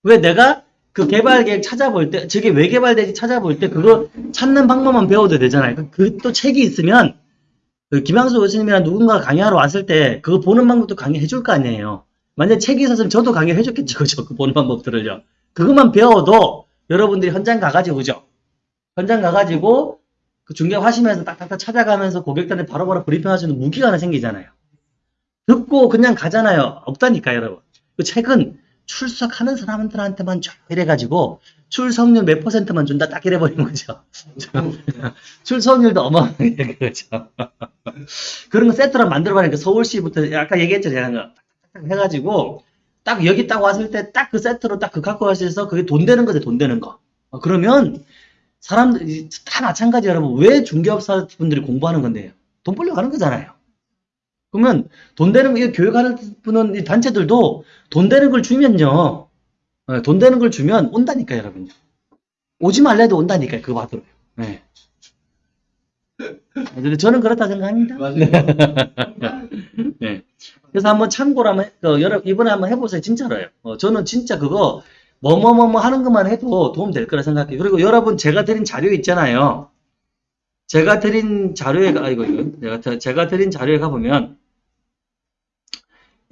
왜 내가 그 개발 계획 찾아볼 때 저게 왜 개발되지 찾아볼 때 그거 찾는 방법만 배워도 되잖아요. 그 또 책이 있으면 그 김양수 교수님이나 누군가 강의하러 왔을 때 그거 보는 방법도 강의해 줄 거 아니에요. 만약에 책이 있었으면 저도 강의해 줬겠죠. 그죠? 그 보는 방법들을요. 그것만 배워도 여러분들이 현장 가가지고 그죠? 현장 가가지고 그 중개 하시면서 딱딱딱 찾아가면서 고객들한테 바로바로 브리핑하시는 무기가 하나 생기잖아요. 듣고 그냥 가잖아요. 없다니까 여러분. 그 책은 출석하는 사람들한테만 쫙 이래가지고 출석률 몇 퍼센트만 준다 딱 이래버리는 거죠. [laughs] 출석률도 어마어마하게 [laughs] 그렇죠. 그런 거 세트로 만들어버리니까 서울시부터 아까 얘기했죠 제가 딱딱딱 해가지고 딱 여기 딱 왔을 때 딱 그 세트로 딱 그 갖고 가셔서 그게 돈 되는 거죠 돈 되는 거. 어, 그러면 사람들 이 다 마찬가지 여러분 왜 중개업사 분들이 공부하는 건데요? 돈 벌려 가는 거잖아요. 그러면 돈 되는 거 교육하는 분은 이 단체들도 돈 되는 걸 주면요. 어, 돈 되는 걸 주면 온다니까 여러분요. 오지 말래도 온다니까 그거 받으러. 네. 근데 저는 그렇다 생각합니다. [laughs] 네. 그래서 한번 참고로 한번, 해- 어, 여러, 이번에 한번 해보세요. 진짜로요. 어, 저는 진짜 그거, 뭐뭐뭐뭐 하는 것만 해도 도움 될 거라 생각해요. 그리고 여러분, 제가 드린 자료 있잖아요. 제가 드린 자료에, 가- 아이고, 이거, 제가, 제가 드린 자료에 가 보면,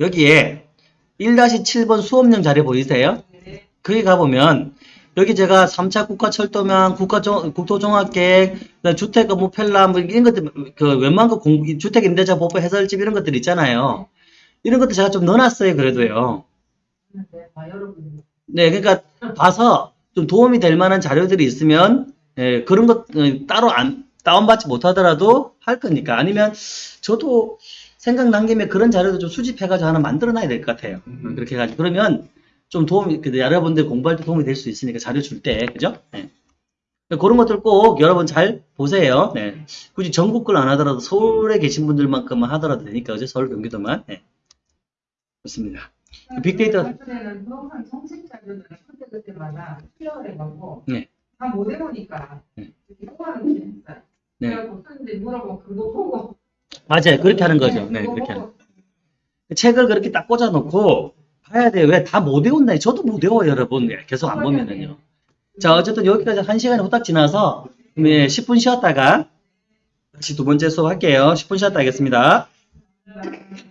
여기에 1-7번 수업용 자료 보이세요? 네. 거기 가 보면, 여기 제가 3차 국가철도망, 국가종, 국토종합계획, 그다음에 주택 업무 편람, 뭐 이런 것들, 그 웬만한 거 공, 주택 임대차 보호 해설집 이런 것들 있잖아요. 이런 것도 제가 좀 넣어놨어요, 그래도요. 네, 다 여러분. 네, 그러니까 봐서 좀 도움이 될 만한 자료들이 있으면, 예, 그런 것 어, 따로 안, 다운받지 못하더라도 할 거니까. 아니면 저도 생각난 김에 그런 자료도 좀 수집해가지고 하나 만들어놔야 될 것 같아요. 음, 그렇게 해가지고. 그러면 좀 도움이, 그 여러분들 공부할 때 도움이 될 수 있으니까 자료 줄 때, 그죠? 네. 그런 것들 꼭 여러분 잘 보세요. 네. 굳이 전국 걸 안 하더라도 서울에 계신 분들만큼만 하더라도 되니까, 그죠? 서울, 경기도만. 네. 좋습니다. 빅데이터. 그때는 그런 정책 자료를 그때 그때마다 필요해 갖고 네. 다못 외우니까 네. 뽑아는 게 있어요. 네. 그래갖고 선생님들이 물어보면 그거 보고 맞아요. 그렇게 하는 거죠. 네, 그렇게 하는 책을 그렇게 딱 꽂아놓고 봐야 돼요. 왜 다 못 외운다. 저도 못 외워요, 여러분. 예, 계속 안 보면은요. 자, 어쨌든 여기까지 한 시간이 후딱 지나서 네, 10분 쉬었다가 다시 두 번째 수업 할게요. 10분 쉬었다 하겠습니다. 음.